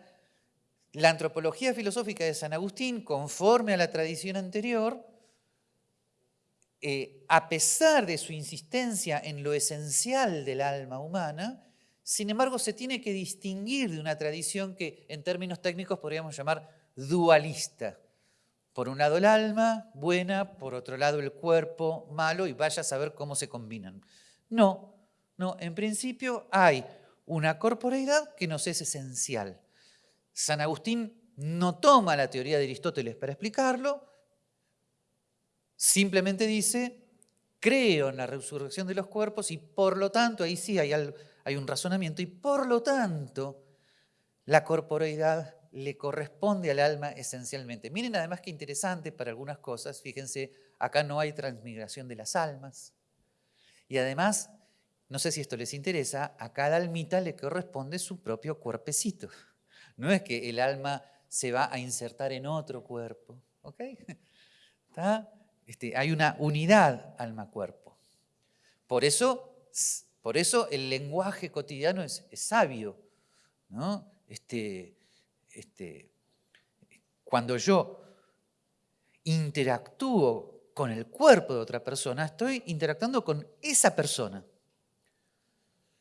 Speaker 1: la antropología filosófica de San Agustín, conforme a la tradición anterior, eh, a pesar de su insistencia en lo esencial del alma humana, sin embargo se tiene que distinguir de una tradición que en términos técnicos podríamos llamar dualista. Por un lado el alma, buena, por otro lado el cuerpo, malo, y vaya a saber cómo se combinan. No, no, en principio hay una corporeidad que nos es esencial. San Agustín no toma la teoría de Aristóteles para explicarlo, simplemente dice, creo en la resurrección de los cuerpos y por lo tanto, ahí sí hay, hay un razonamiento, y por lo tanto la corporeidad le corresponde al alma esencialmente. Miren además qué interesante para algunas cosas, fíjense, acá no hay transmigración de las almas. Y además no sé si esto les interesa, a cada almita le corresponde su propio cuerpecito. No es que el alma se va a insertar en otro cuerpo. ¿ok? Este, hay una unidad alma-cuerpo. Por eso, por eso el lenguaje cotidiano es, sabio. ¿no? Este, este, cuando yo interactúo con el cuerpo de otra persona, estoy interactuando con esa persona.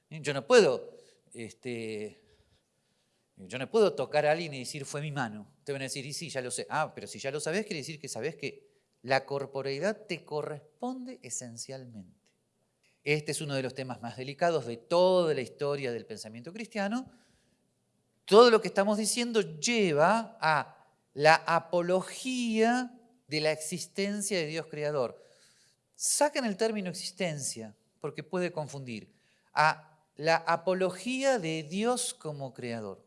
Speaker 1: Yo no puedo, este, yo no puedo tocar a alguien y decir fue mi mano. Te van a decir, y sí, ya lo sé. Ah, pero si ya lo sabes, quiere decir que sabes que la corporeidad te corresponde esencialmente. Este es uno de los temas más delicados de toda la historia del pensamiento cristiano. Todo lo que estamos diciendo lleva a la apología de la existencia de Dios creador. Sacan el término existencia porque puede confundir a la apología de Dios como creador.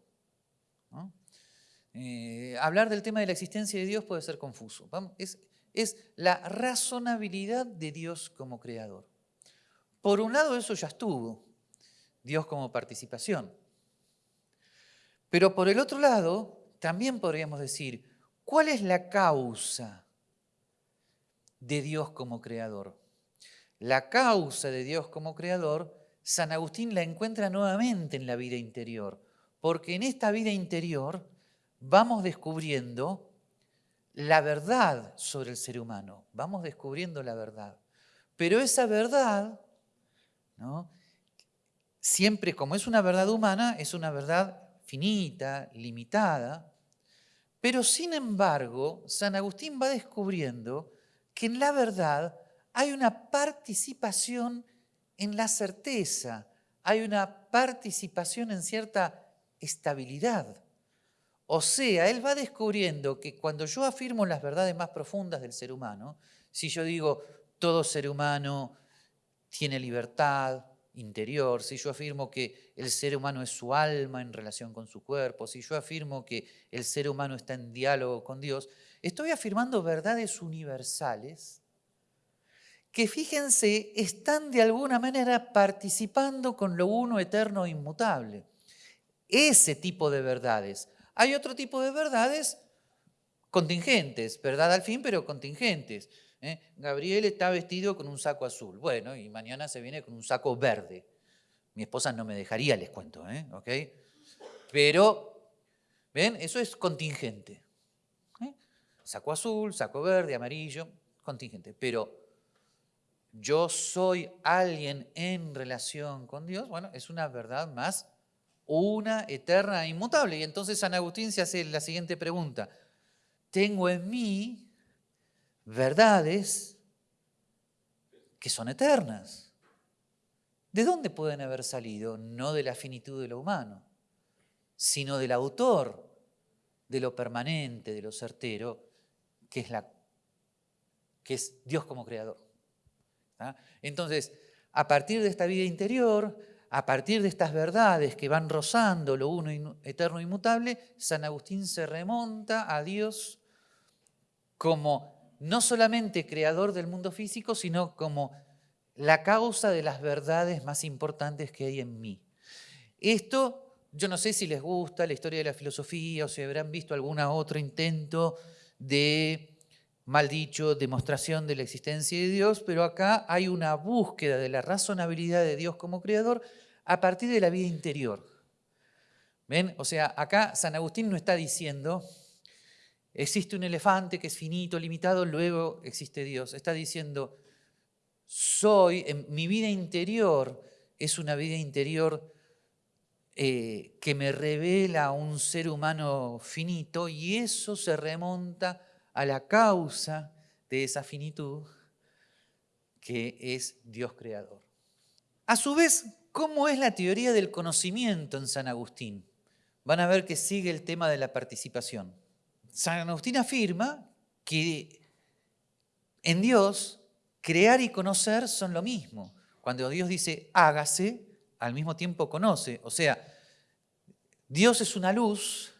Speaker 1: Eh, hablar del tema de la existencia de Dios puede ser confuso. es la razonabilidad de Dios como creador. Por un lado eso ya estuvo, Dios como participación. Pero por el otro lado, también podríamos decir, ¿cuál es la causa de Dios como creador? La causa de Dios como creador San Agustín la encuentra nuevamente en la vida interior, porque en esta vida interior vamos descubriendo la verdad sobre el ser humano, vamos descubriendo la verdad. Pero esa verdad, ¿no? siempre como es una verdad humana, es una verdad finita, limitada, Pero sin embargo, San Agustín va descubriendo que en la verdad hay una participación en la certeza, hay una participación en cierta estabilidad. O sea, él va descubriendo que cuando yo afirmo las verdades más profundas del ser humano, si yo digo todo ser humano tiene libertad interior, si yo afirmo que el ser humano es su alma en relación con su cuerpo, si yo afirmo que el ser humano está en diálogo con Dios, estoy afirmando verdades universales que fíjense, están de alguna manera participando con lo uno eterno e inmutable. Ese tipo de verdades. Hay otro tipo de verdades contingentes, verdad al fin, pero contingentes. ¿Eh? Gabriel está vestido con un saco azul. Bueno, y mañana se viene con un saco verde. Mi esposa no me dejaría, les cuento, ¿eh? ¿ok? Pero, ¿ven? Eso es contingente. ¿eh? Saco azul, saco verde, amarillo, contingente. Pero yo soy alguien en relación con Dios, bueno, es una verdad más una, eterna inmutable. Y entonces San Agustín se hace la siguiente pregunta. Tengo en mí verdades que son eternas. ¿De dónde pueden haber salido? No de la finitud de lo humano, sino del autor, de lo permanente, de lo certero, que es, Dios como creador. Entonces, a partir de esta vida interior, a partir de estas verdades que van rozando lo uno eterno e inmutable, San Agustín se remonta a Dios como no solamente creador del mundo físico, sino como la causa de las verdades más importantes que hay en mí. Esto, yo no sé si les gusta la historia de la filosofía o si habrán visto algún otro intento de mal dicho, demostración de la existencia de Dios, pero acá hay una búsqueda de la razonabilidad de Dios como creador a partir de la vida interior. ¿Ven? O sea, acá San Agustín no está diciendo, existe un elefante que es finito, limitado, luego existe Dios. Está diciendo, soy, en mi vida interior es una vida interior eh, que me revela un ser humano finito y eso se remonta a la causa de esa finitud que es Dios creador. A su vez, ¿cómo es la teoría del conocimiento en San Agustín? Van a ver que sigue el tema de la participación. San Agustín afirma que en Dios crear y conocer son lo mismo. Cuando Dios dice hágase, al mismo tiempo conoce. O sea, Dios es una luz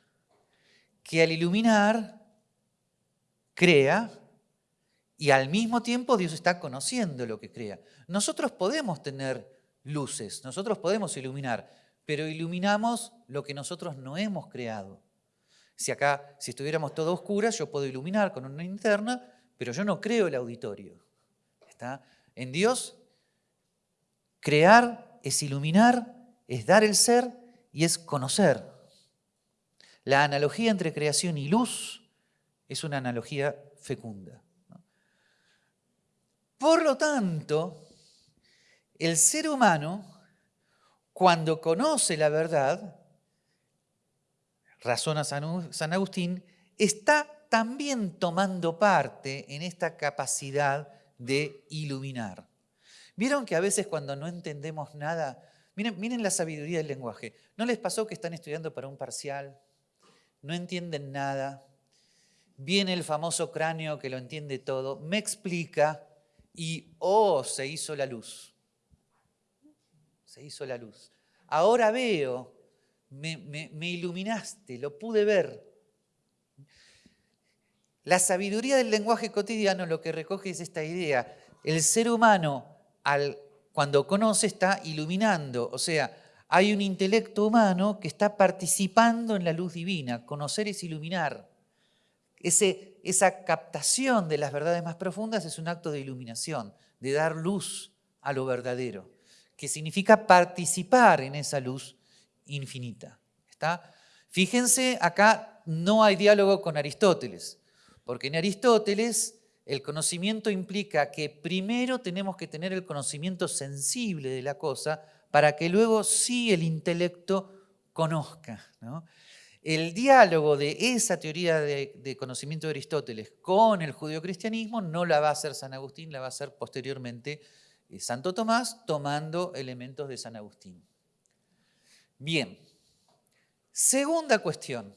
Speaker 1: que al iluminar crea y al mismo tiempo Dios está conociendo lo que crea. Nosotros podemos tener luces, nosotros podemos iluminar, pero iluminamos lo que nosotros no hemos creado. Si acá, si estuviéramos todo oscuras, yo puedo iluminar con una linterna, pero yo no creo el auditorio. ¿Está? En Dios, crear es iluminar, es dar el ser y es conocer. La analogía entre creación y luz es una analogía fecunda. Por lo tanto, el ser humano, cuando conoce la verdad, razona San Agustín, está también tomando parte en esta capacidad de iluminar. ¿Vieron que a veces cuando no entendemos nada, miren, miren la sabiduría del lenguaje, ¿no les pasó que están estudiando para un parcial? No entienden nada, viene el famoso cráneo que lo entiende todo, me explica y, oh, se hizo la luz. Se hizo la luz. Ahora veo, me, iluminaste, lo pude ver. La sabiduría del lenguaje cotidiano lo que recoge es esta idea. El ser humano, al, cuando conoce, está iluminando. O sea, hay un intelecto humano que está participando en la luz divina. Conocer es iluminar esa captación de las verdades más profundas es un acto de iluminación, de dar luz a lo verdadero, que significa participar en esa luz infinita. ¿Está? Fíjense, acá no hay diálogo con Aristóteles, porque en Aristóteles el conocimiento implica que primero tenemos que tener el conocimiento sensible de la cosa para que luego sí el intelecto conozca. el diálogo de esa teoría de, conocimiento de Aristóteles con el judeocristianismo no la va a hacer San Agustín, la va a hacer posteriormente eh, Santo Tomás, tomando elementos de San Agustín. Bien, segunda cuestión,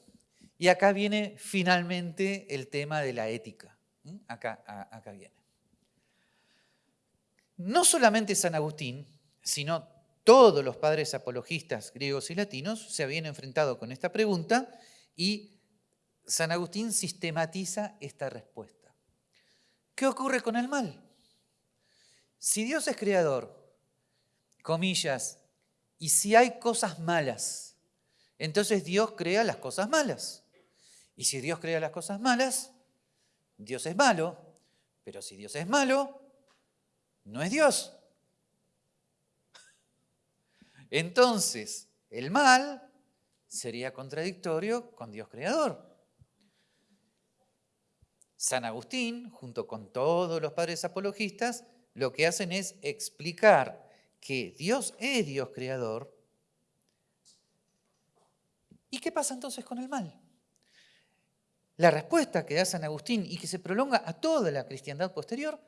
Speaker 1: y acá viene finalmente el tema de la ética. Acá, acá viene. No solamente San Agustín, sino todos los padres apologistas griegos y latinos se habían enfrentado con esta pregunta y San Agustín sistematiza esta respuesta. ¿Qué ocurre con el mal? Si Dios es creador, comillas, y si hay cosas malas, entonces Dios crea las cosas malas. Y si Dios crea las cosas malas, Dios es malo, pero si Dios es malo, no es Dios. Entonces, el mal sería contradictorio con Dios creador. San Agustín, junto con todos los padres apologistas, lo que hacen es explicar que Dios es Dios creador. ¿Y qué pasa entonces con el mal? La respuesta que da San Agustín y que se prolonga a toda la cristiandad posterior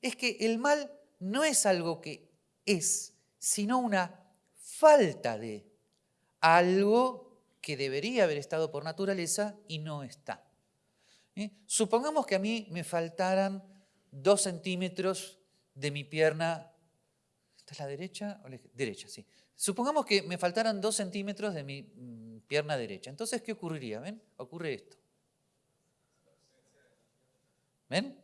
Speaker 1: es que el mal no es algo que es, sino una falta de algo que debería haber estado por naturaleza y no está. ¿Eh? Supongamos que a mí me faltaran dos centímetros de mi pierna. ¿Esta es la derecha? O la derecha, sí. Supongamos que me faltaran dos centímetros de mi mm, pierna derecha. Entonces, ¿qué ocurriría? ¿Ven? Ocurre esto. ¿Ven?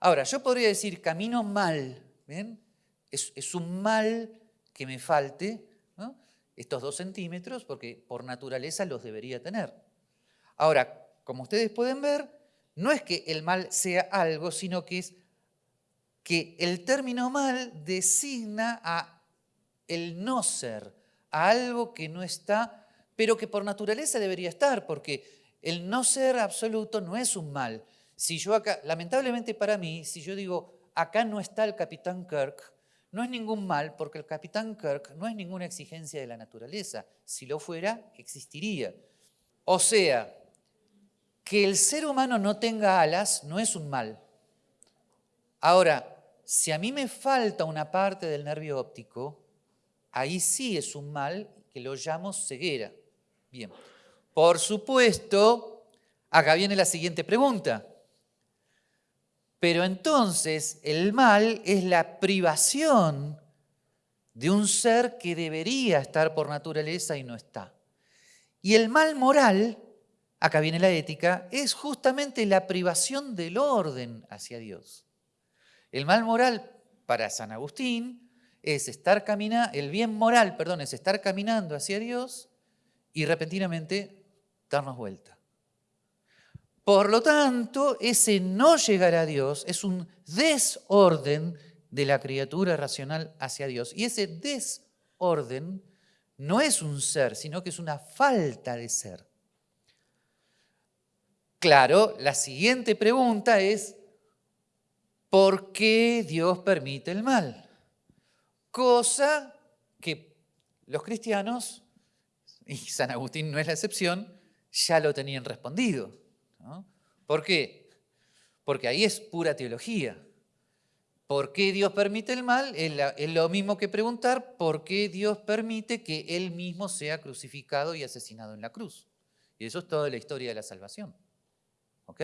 Speaker 1: Ahora, yo podría decir camino mal. ¿Ven? Es, es un mal que me falte estos dos centímetros, porque por naturaleza los debería tener. Ahora, como ustedes pueden ver, no es que el mal sea algo, sino que es que el término mal designa a el no ser, a algo que no está, pero que por naturaleza debería estar, porque el no ser absoluto no es un mal. Si yo acá, lamentablemente para mí, si yo digo, acá no está el capitán Kirk, no es ningún mal porque el capitán Kirk no es ninguna exigencia de la naturaleza. Si lo fuera, existiría. O sea, que el ser humano no tenga alas no es un mal. Ahora, si a mí me falta una parte del nervio óptico, ahí sí es un mal que lo llamo ceguera. Bien, por supuesto, acá viene la siguiente pregunta. Pero entonces el mal es la privación de un ser que debería estar por naturaleza y no está. Y el mal moral, acá viene la ética, es justamente la privación del orden hacia Dios. El mal moral para San Agustín es estar caminando, el bien moral, perdón, es estar caminando hacia Dios y repentinamente darnos vuelta. Por lo tanto, ese no llegar a Dios es un desorden de la criatura racional hacia Dios. Y ese desorden no es un ser, sino que es una falta de ser. Claro, la siguiente pregunta es, ¿por qué Dios permite el mal? Cosa que los cristianos, y San Agustín no es la excepción, ya lo tenían respondido. ¿Por qué? Porque ahí es pura teología. ¿Por qué Dios permite el mal? Es lo mismo que preguntar por qué Dios permite que Él mismo sea crucificado y asesinado en la cruz. Y eso es toda la historia de la salvación. ¿Ok?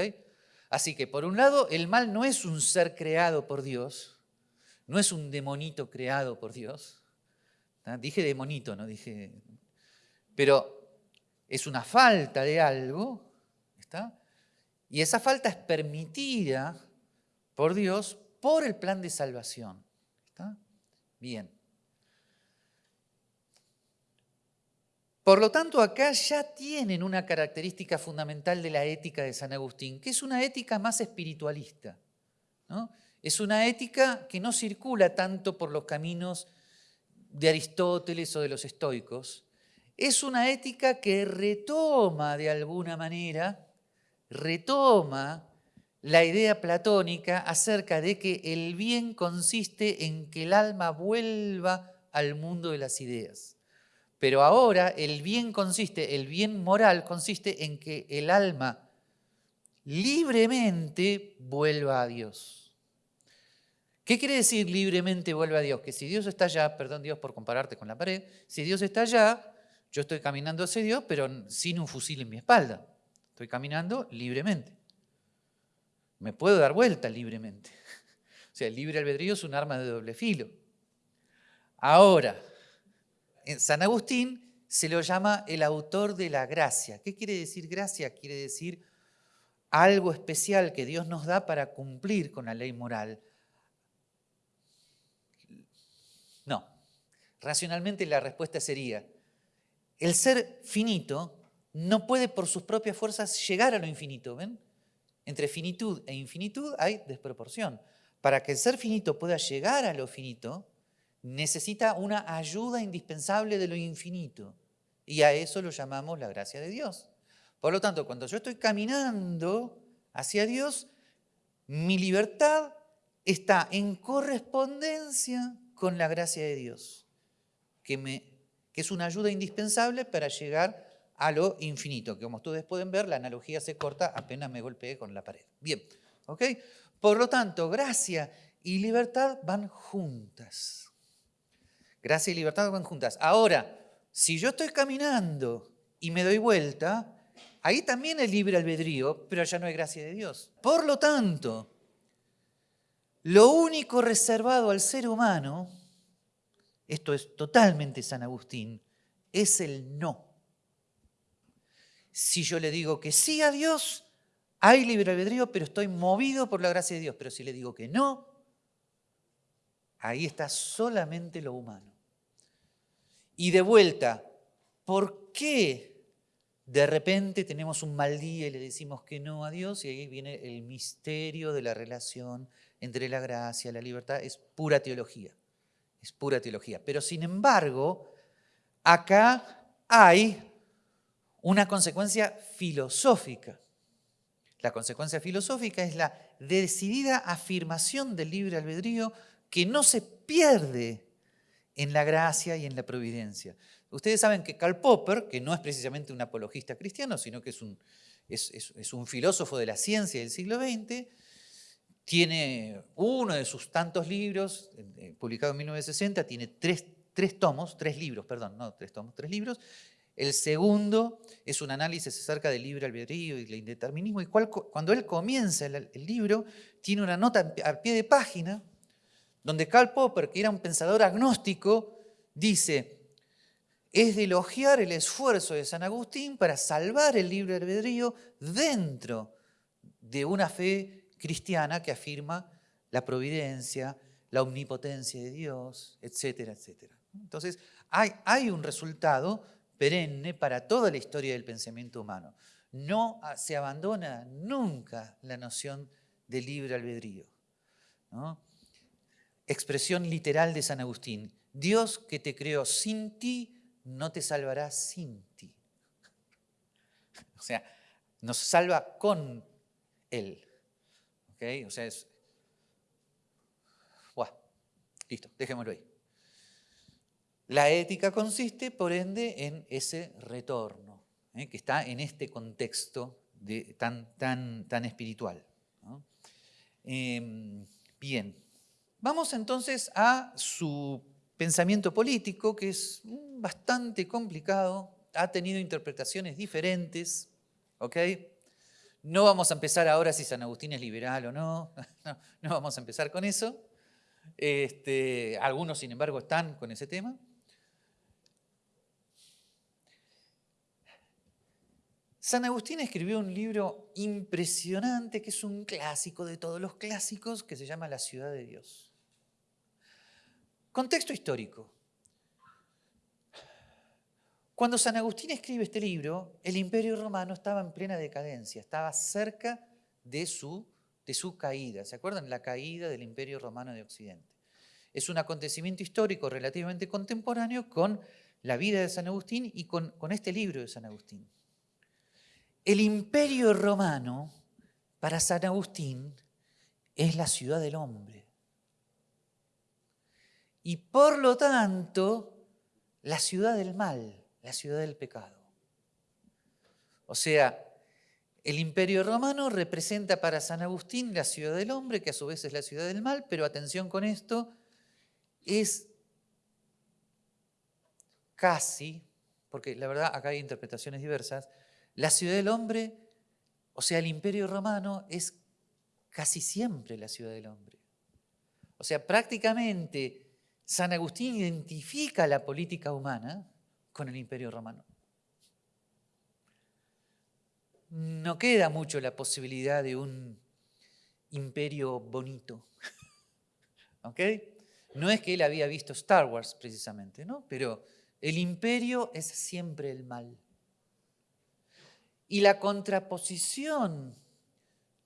Speaker 1: Así que por un lado, el mal no es un ser creado por Dios, no es un demonito creado por Dios. Dije demonito, no dije... Pero es una falta de algo, ¿está? Y esa falta es permitida por Dios por el plan de salvación. ¿Está? Bien. Por lo tanto, acá ya tienen una característica fundamental de la ética de San Agustín, que es una ética más espiritualista. Es una ética que no circula tanto por los caminos de Aristóteles o de los estoicos. Es una ética que retoma de alguna manera retoma la idea platónica acerca de que el bien consiste en que el alma vuelva al mundo de las ideas. Pero ahora el bien consiste, el bien moral consiste en que el alma libremente vuelva a Dios. ¿Qué quiere decir libremente vuelva a Dios? Que si Dios está allá, perdón Dios por compararte con la pared, si Dios está allá, yo estoy caminando hacia Dios, pero sin un fusil en mi espalda. Estoy caminando libremente. Me puedo dar vuelta libremente. O sea, el libre albedrío es un arma de doble filo. Ahora, en San Agustín se lo llama el autor de la gracia. ¿Qué quiere decir gracia? Quiere decir algo especial que Dios nos da para cumplir con la ley moral. No, racionalmente la respuesta sería, el ser finito no puede por sus propias fuerzas llegar a lo infinito, ¿ven? Entre finitud e infinitud hay desproporción. Para que el ser finito pueda llegar a lo finito, necesita una ayuda indispensable de lo infinito. Y a eso lo llamamos la gracia de Dios. Por lo tanto, cuando yo estoy caminando hacia Dios, mi libertad está en correspondencia con la gracia de Dios, que, es una ayuda indispensable para llegar a lo infinito. Que como ustedes pueden ver, la analogía se corta apenas me golpeé con la pared. Bien, ¿ok? Por lo tanto, gracia y libertad van juntas. Gracia y libertad van juntas. Ahora, si yo estoy caminando y me doy vuelta, ahí también es libre albedrío, pero ya no hay gracia de Dios. Por lo tanto, lo único reservado al ser humano, esto es totalmente San Agustín, es el no. Si yo le digo que sí a Dios, hay libre albedrío, pero estoy movido por la gracia de Dios. Pero si le digo que no, ahí está solamente lo humano. Y de vuelta, ¿por qué de repente tenemos un mal día y le decimos que no a Dios? Y ahí viene el misterio de la relación entre la gracia y la libertad. Es pura teología, es pura teología. Pero sin embargo, acá hay una consecuencia filosófica. La consecuencia filosófica es la decidida afirmación del libre albedrío que no se pierde en la gracia y en la providencia. Ustedes saben que Karl Popper, que no es precisamente un apologista cristiano, sino que es un, filósofo de la ciencia del siglo XX, tiene uno de sus tantos libros, eh, publicado en 1960, tiene tres, tres tomos, tres libros, perdón, no tres tomos, tres libros. El segundo es un análisis acerca del libre albedrío y el indeterminismo, y cuando él comienza el, el libro, tiene una nota al pie de página donde Karl Popper, que era un pensador agnóstico, dice, es de elogiar el esfuerzo de San Agustín para salvar el libre albedrío dentro de una fe cristiana que afirma la providencia, la omnipotencia de Dios, etcétera, etcétera. Entonces, hay, un resultado perenne para toda la historia del pensamiento humano. No se abandona nunca la noción de libre albedrío. ¿no? Expresión literal de San Agustín. Dios que te creó sin ti, no te salvará sin ti. O sea, nos salva con Él. ¿Ok? O sea. Buah, listo, dejémoslo ahí. La ética consiste, por ende, en ese retorno, ¿eh? que está en este contexto tan, tan, tan espiritual. Em, bien. Vamos entonces a su pensamiento político, que es bastante complicado, ha tenido interpretaciones diferentes, ¿ok? No vamos a empezar ahora si San Agustín es liberal o no, no, vamos a empezar con eso. Este, algunos, sin embargo, están con ese tema. San Agustín escribió un libro impresionante que es un clásico de todos los clásicos que se llama La ciudad de Dios. Contexto histórico. Cuando San Agustín escribe este libro, el imperio romano estaba en plena decadencia, estaba cerca de su, de su caída. ¿Se acuerdan? La caída del imperio romano de Occidente. Es un acontecimiento histórico relativamente contemporáneo con la vida de San Agustín y con, con este libro de San Agustín. El imperio romano, para San Agustín, es la ciudad del hombre. Y por lo tanto, la ciudad del mal, la ciudad del pecado. O sea, el imperio romano representa para San Agustín la ciudad del hombre, que a su vez es la ciudad del mal, pero atención con esto, es casi, porque la verdad acá hay interpretaciones diversas, la ciudad del hombre, o sea, el imperio romano es casi siempre la ciudad del hombre. O sea, prácticamente San Agustín identifica la política humana con el imperio romano. No queda mucho la posibilidad de un imperio bonito. ¿Ok? No es que él había visto Star Wars precisamente, ¿no? Pero el imperio es siempre el mal. Y la contraposición,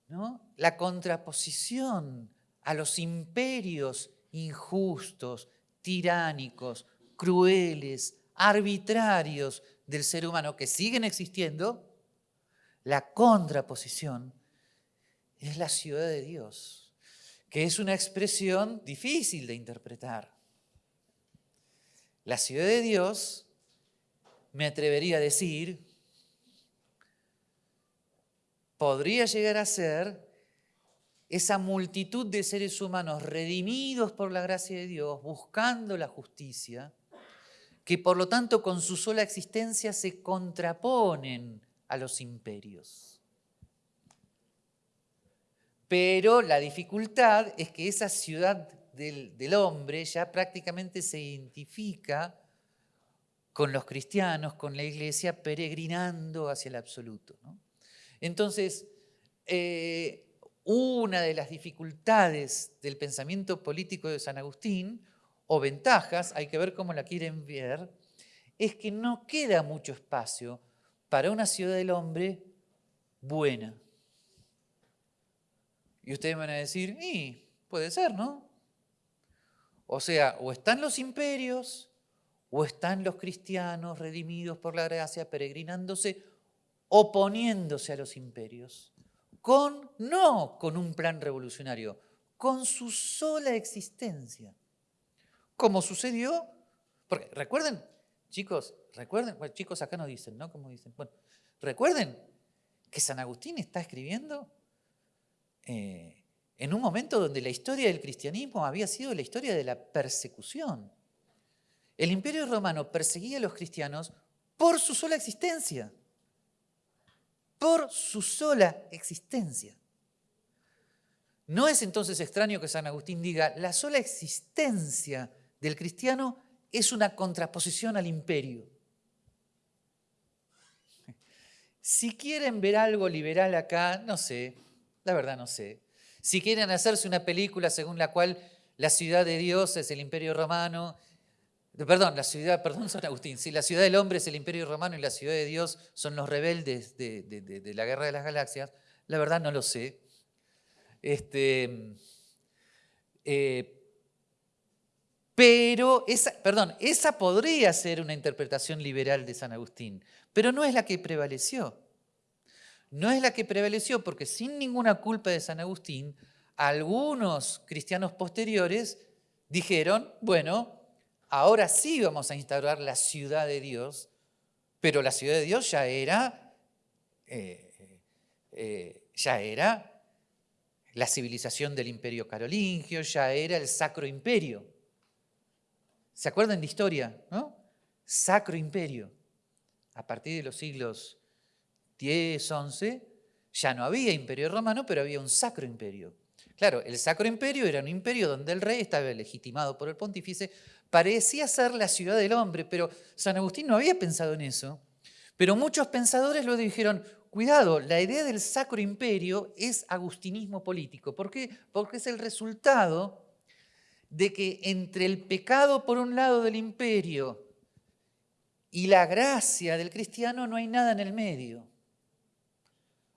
Speaker 1: ¿no? La contraposición a los imperios injustos, tiránicos, crueles, arbitrarios del ser humano que siguen existiendo, la contraposición es la ciudad de Dios, que es una expresión difícil de interpretar. La ciudad de Dios, me atrevería a decir, podría llegar a ser esa multitud de seres humanos redimidos por la gracia de Dios, buscando la justicia, que por lo tanto con su sola existencia se contraponen a los imperios. Pero la dificultad es que esa ciudad del, hombre ya prácticamente se identifica con los cristianos, con la iglesia, peregrinando hacia el absoluto. Entonces, eh, una de las dificultades del pensamiento político de San Agustín, o ventajas, hay que ver cómo la quieren ver, es que no queda mucho espacio para una ciudad del hombre buena. Y ustedes van a decir, y puede ser, ¿no? O sea, o están los imperios, o están los cristianos redimidos por la gracia, peregrinándose, oponiéndose a los imperios con, no con un plan revolucionario, con su sola existencia. Como sucedió, porque recuerden, chicos, recuerden, chicos acá no dicen, ¿no? Como dicen, bueno, recuerden que San Agustín está escribiendo eh, en un momento donde la historia del cristianismo había sido la historia de la persecución. El imperio romano perseguía a los cristianos por su sola existencia por su sola existencia. No es entonces extraño que San Agustín diga, la sola existencia del cristiano es una contraposición al imperio. Si quieren ver algo liberal acá, no sé, la verdad no sé. Si quieren hacerse una película según la cual la ciudad de Dios es el imperio romano Perdón, la ciudad, perdón, San Agustín. Sí, la ciudad del hombre es el imperio romano y la ciudad de Dios son los rebeldes de, la guerra de las galaxias. La verdad no lo sé. Este, eh, pero esa, perdón, esa podría ser una interpretación liberal de San Agustín, pero no es la que prevaleció. No es la que prevaleció porque sin ninguna culpa de San Agustín, algunos cristianos posteriores dijeron, bueno, ahora sí vamos a instaurar la ciudad de Dios, pero la ciudad de Dios ya era, eh, eh, ya era la civilización del imperio carolingio, ya era el sacro imperio. ¿Se acuerdan de historia? ¿no? Sacro imperio. A partir de los siglos X, XI, ya no había imperio romano, pero había un sacro imperio. Claro, el sacro imperio era un imperio donde el rey estaba legitimado por el pontífice parecía ser la ciudad del hombre, pero San Agustín no había pensado en eso. Pero muchos pensadores lo dijeron, cuidado, la idea del sacro imperio es agustinismo político. ¿Por qué? Porque es el resultado de que entre el pecado por un lado del imperio y la gracia del cristiano no hay nada en el medio.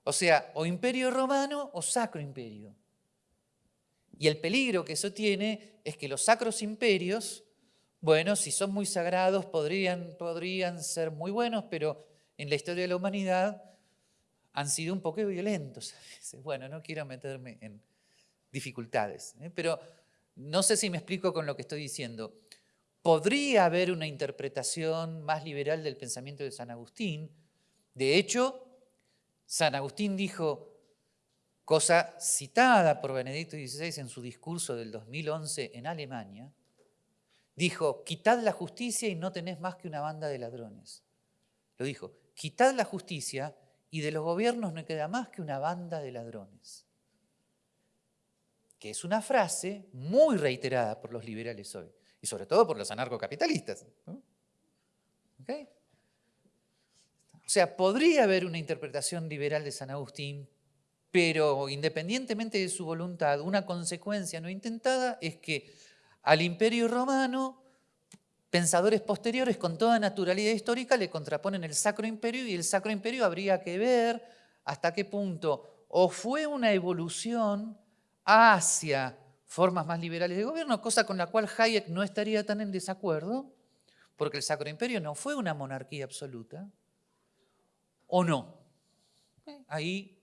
Speaker 1: O sea, o imperio romano o sacro imperio. Y el peligro que eso tiene es que los sacros imperios bueno, si son muy sagrados podrían, podrían ser muy buenos, pero en la historia de la humanidad han sido un poco violentos. Bueno, no quiero meterme en dificultades, ¿eh? pero no sé si me explico con lo que estoy diciendo. podría haber una interpretación más liberal del pensamiento de San Agustín. De hecho, San Agustín dijo, cosa citada por Benedicto XVI en su discurso del 2011 en Alemania, dijo, quitad la justicia y no tenés más que una banda de ladrones. Lo dijo, quitad la justicia y de los gobiernos no queda más que una banda de ladrones. Que es una frase muy reiterada por los liberales hoy, y sobre todo por los anarcocapitalistas. O sea, podría haber una interpretación liberal de San Agustín, pero independientemente de su voluntad, una consecuencia no intentada es que al imperio romano, pensadores posteriores con toda naturalidad histórica le contraponen el Sacro Imperio y el Sacro Imperio habría que ver hasta qué punto o fue una evolución hacia formas más liberales de gobierno, cosa con la cual Hayek no estaría tan en desacuerdo, porque el Sacro Imperio no fue una monarquía absoluta, o no. Ahí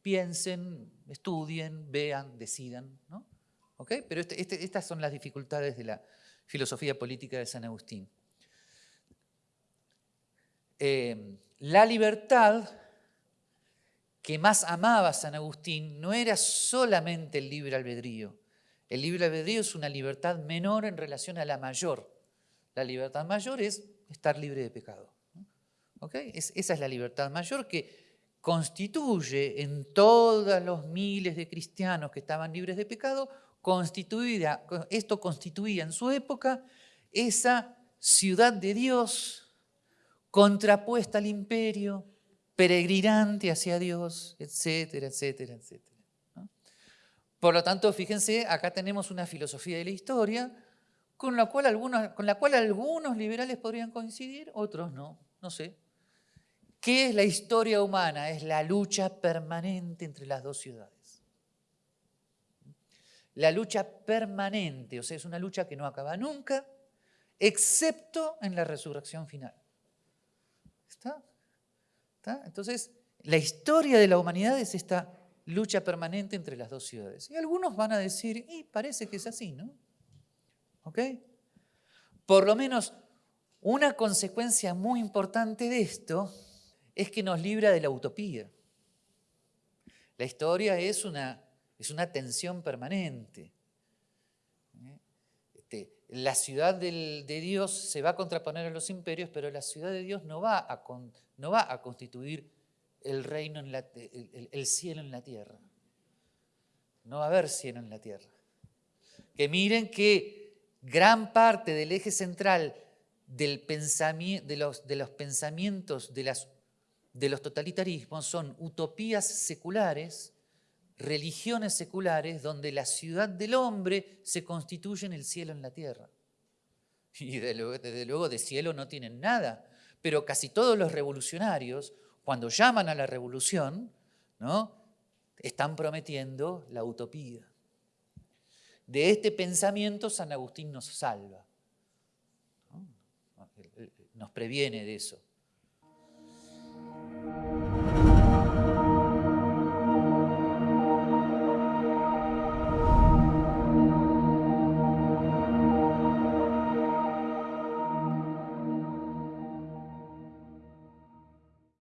Speaker 1: piensen, estudien, vean, decidan. ¿no? Pero este, este, estas son las dificultades de la filosofía política de San Agustín. Eh, la libertad que más amaba San Agustín no era solamente el libre albedrío. El libre albedrío es una libertad menor en relación a la mayor. La libertad mayor es estar libre de pecado. esa es la libertad mayor que constituye en todos los miles de cristianos que estaban libres de pecado, constituida, esto constituía en su época esa ciudad de Dios contrapuesta al imperio, peregrinante hacia Dios, etcétera, etcétera, etcétera. Por lo tanto, fíjense, acá tenemos una filosofía de la historia con la, cual algunos, con la cual algunos liberales podrían coincidir, otros no, no sé. ¿Qué es la historia humana? Es la lucha permanente entre las dos ciudades. La lucha permanente, o sea, es una lucha que no acaba nunca, excepto en la resurrección final. ¿Está? ¿Está? Entonces, la historia de la humanidad es esta lucha permanente entre las dos ciudades. Y algunos van a decir, y parece que es así, ¿no? ¿Ok? Por lo menos una consecuencia muy importante de esto es que nos libra de la utopía. La historia es una, es una tensión permanente. Este, la ciudad de Dios se va a contraponer a los imperios, pero la ciudad de Dios no va a, no va a constituir el reino, en el, cielo en la tierra. No va a haber cielo en la tierra. Que miren que gran parte del eje central de, los, pensamientos de los totalitarismos son utopías seculares, religiones seculares, donde la ciudad del hombre se constituye en el cielo en la tierra. Y desde luego de cielo no tienen nada, pero casi todos los revolucionarios, cuando llaman a la revolución, ¿no? están prometiendo la utopía. De este pensamiento San Agustín nos salva, nos previene de eso.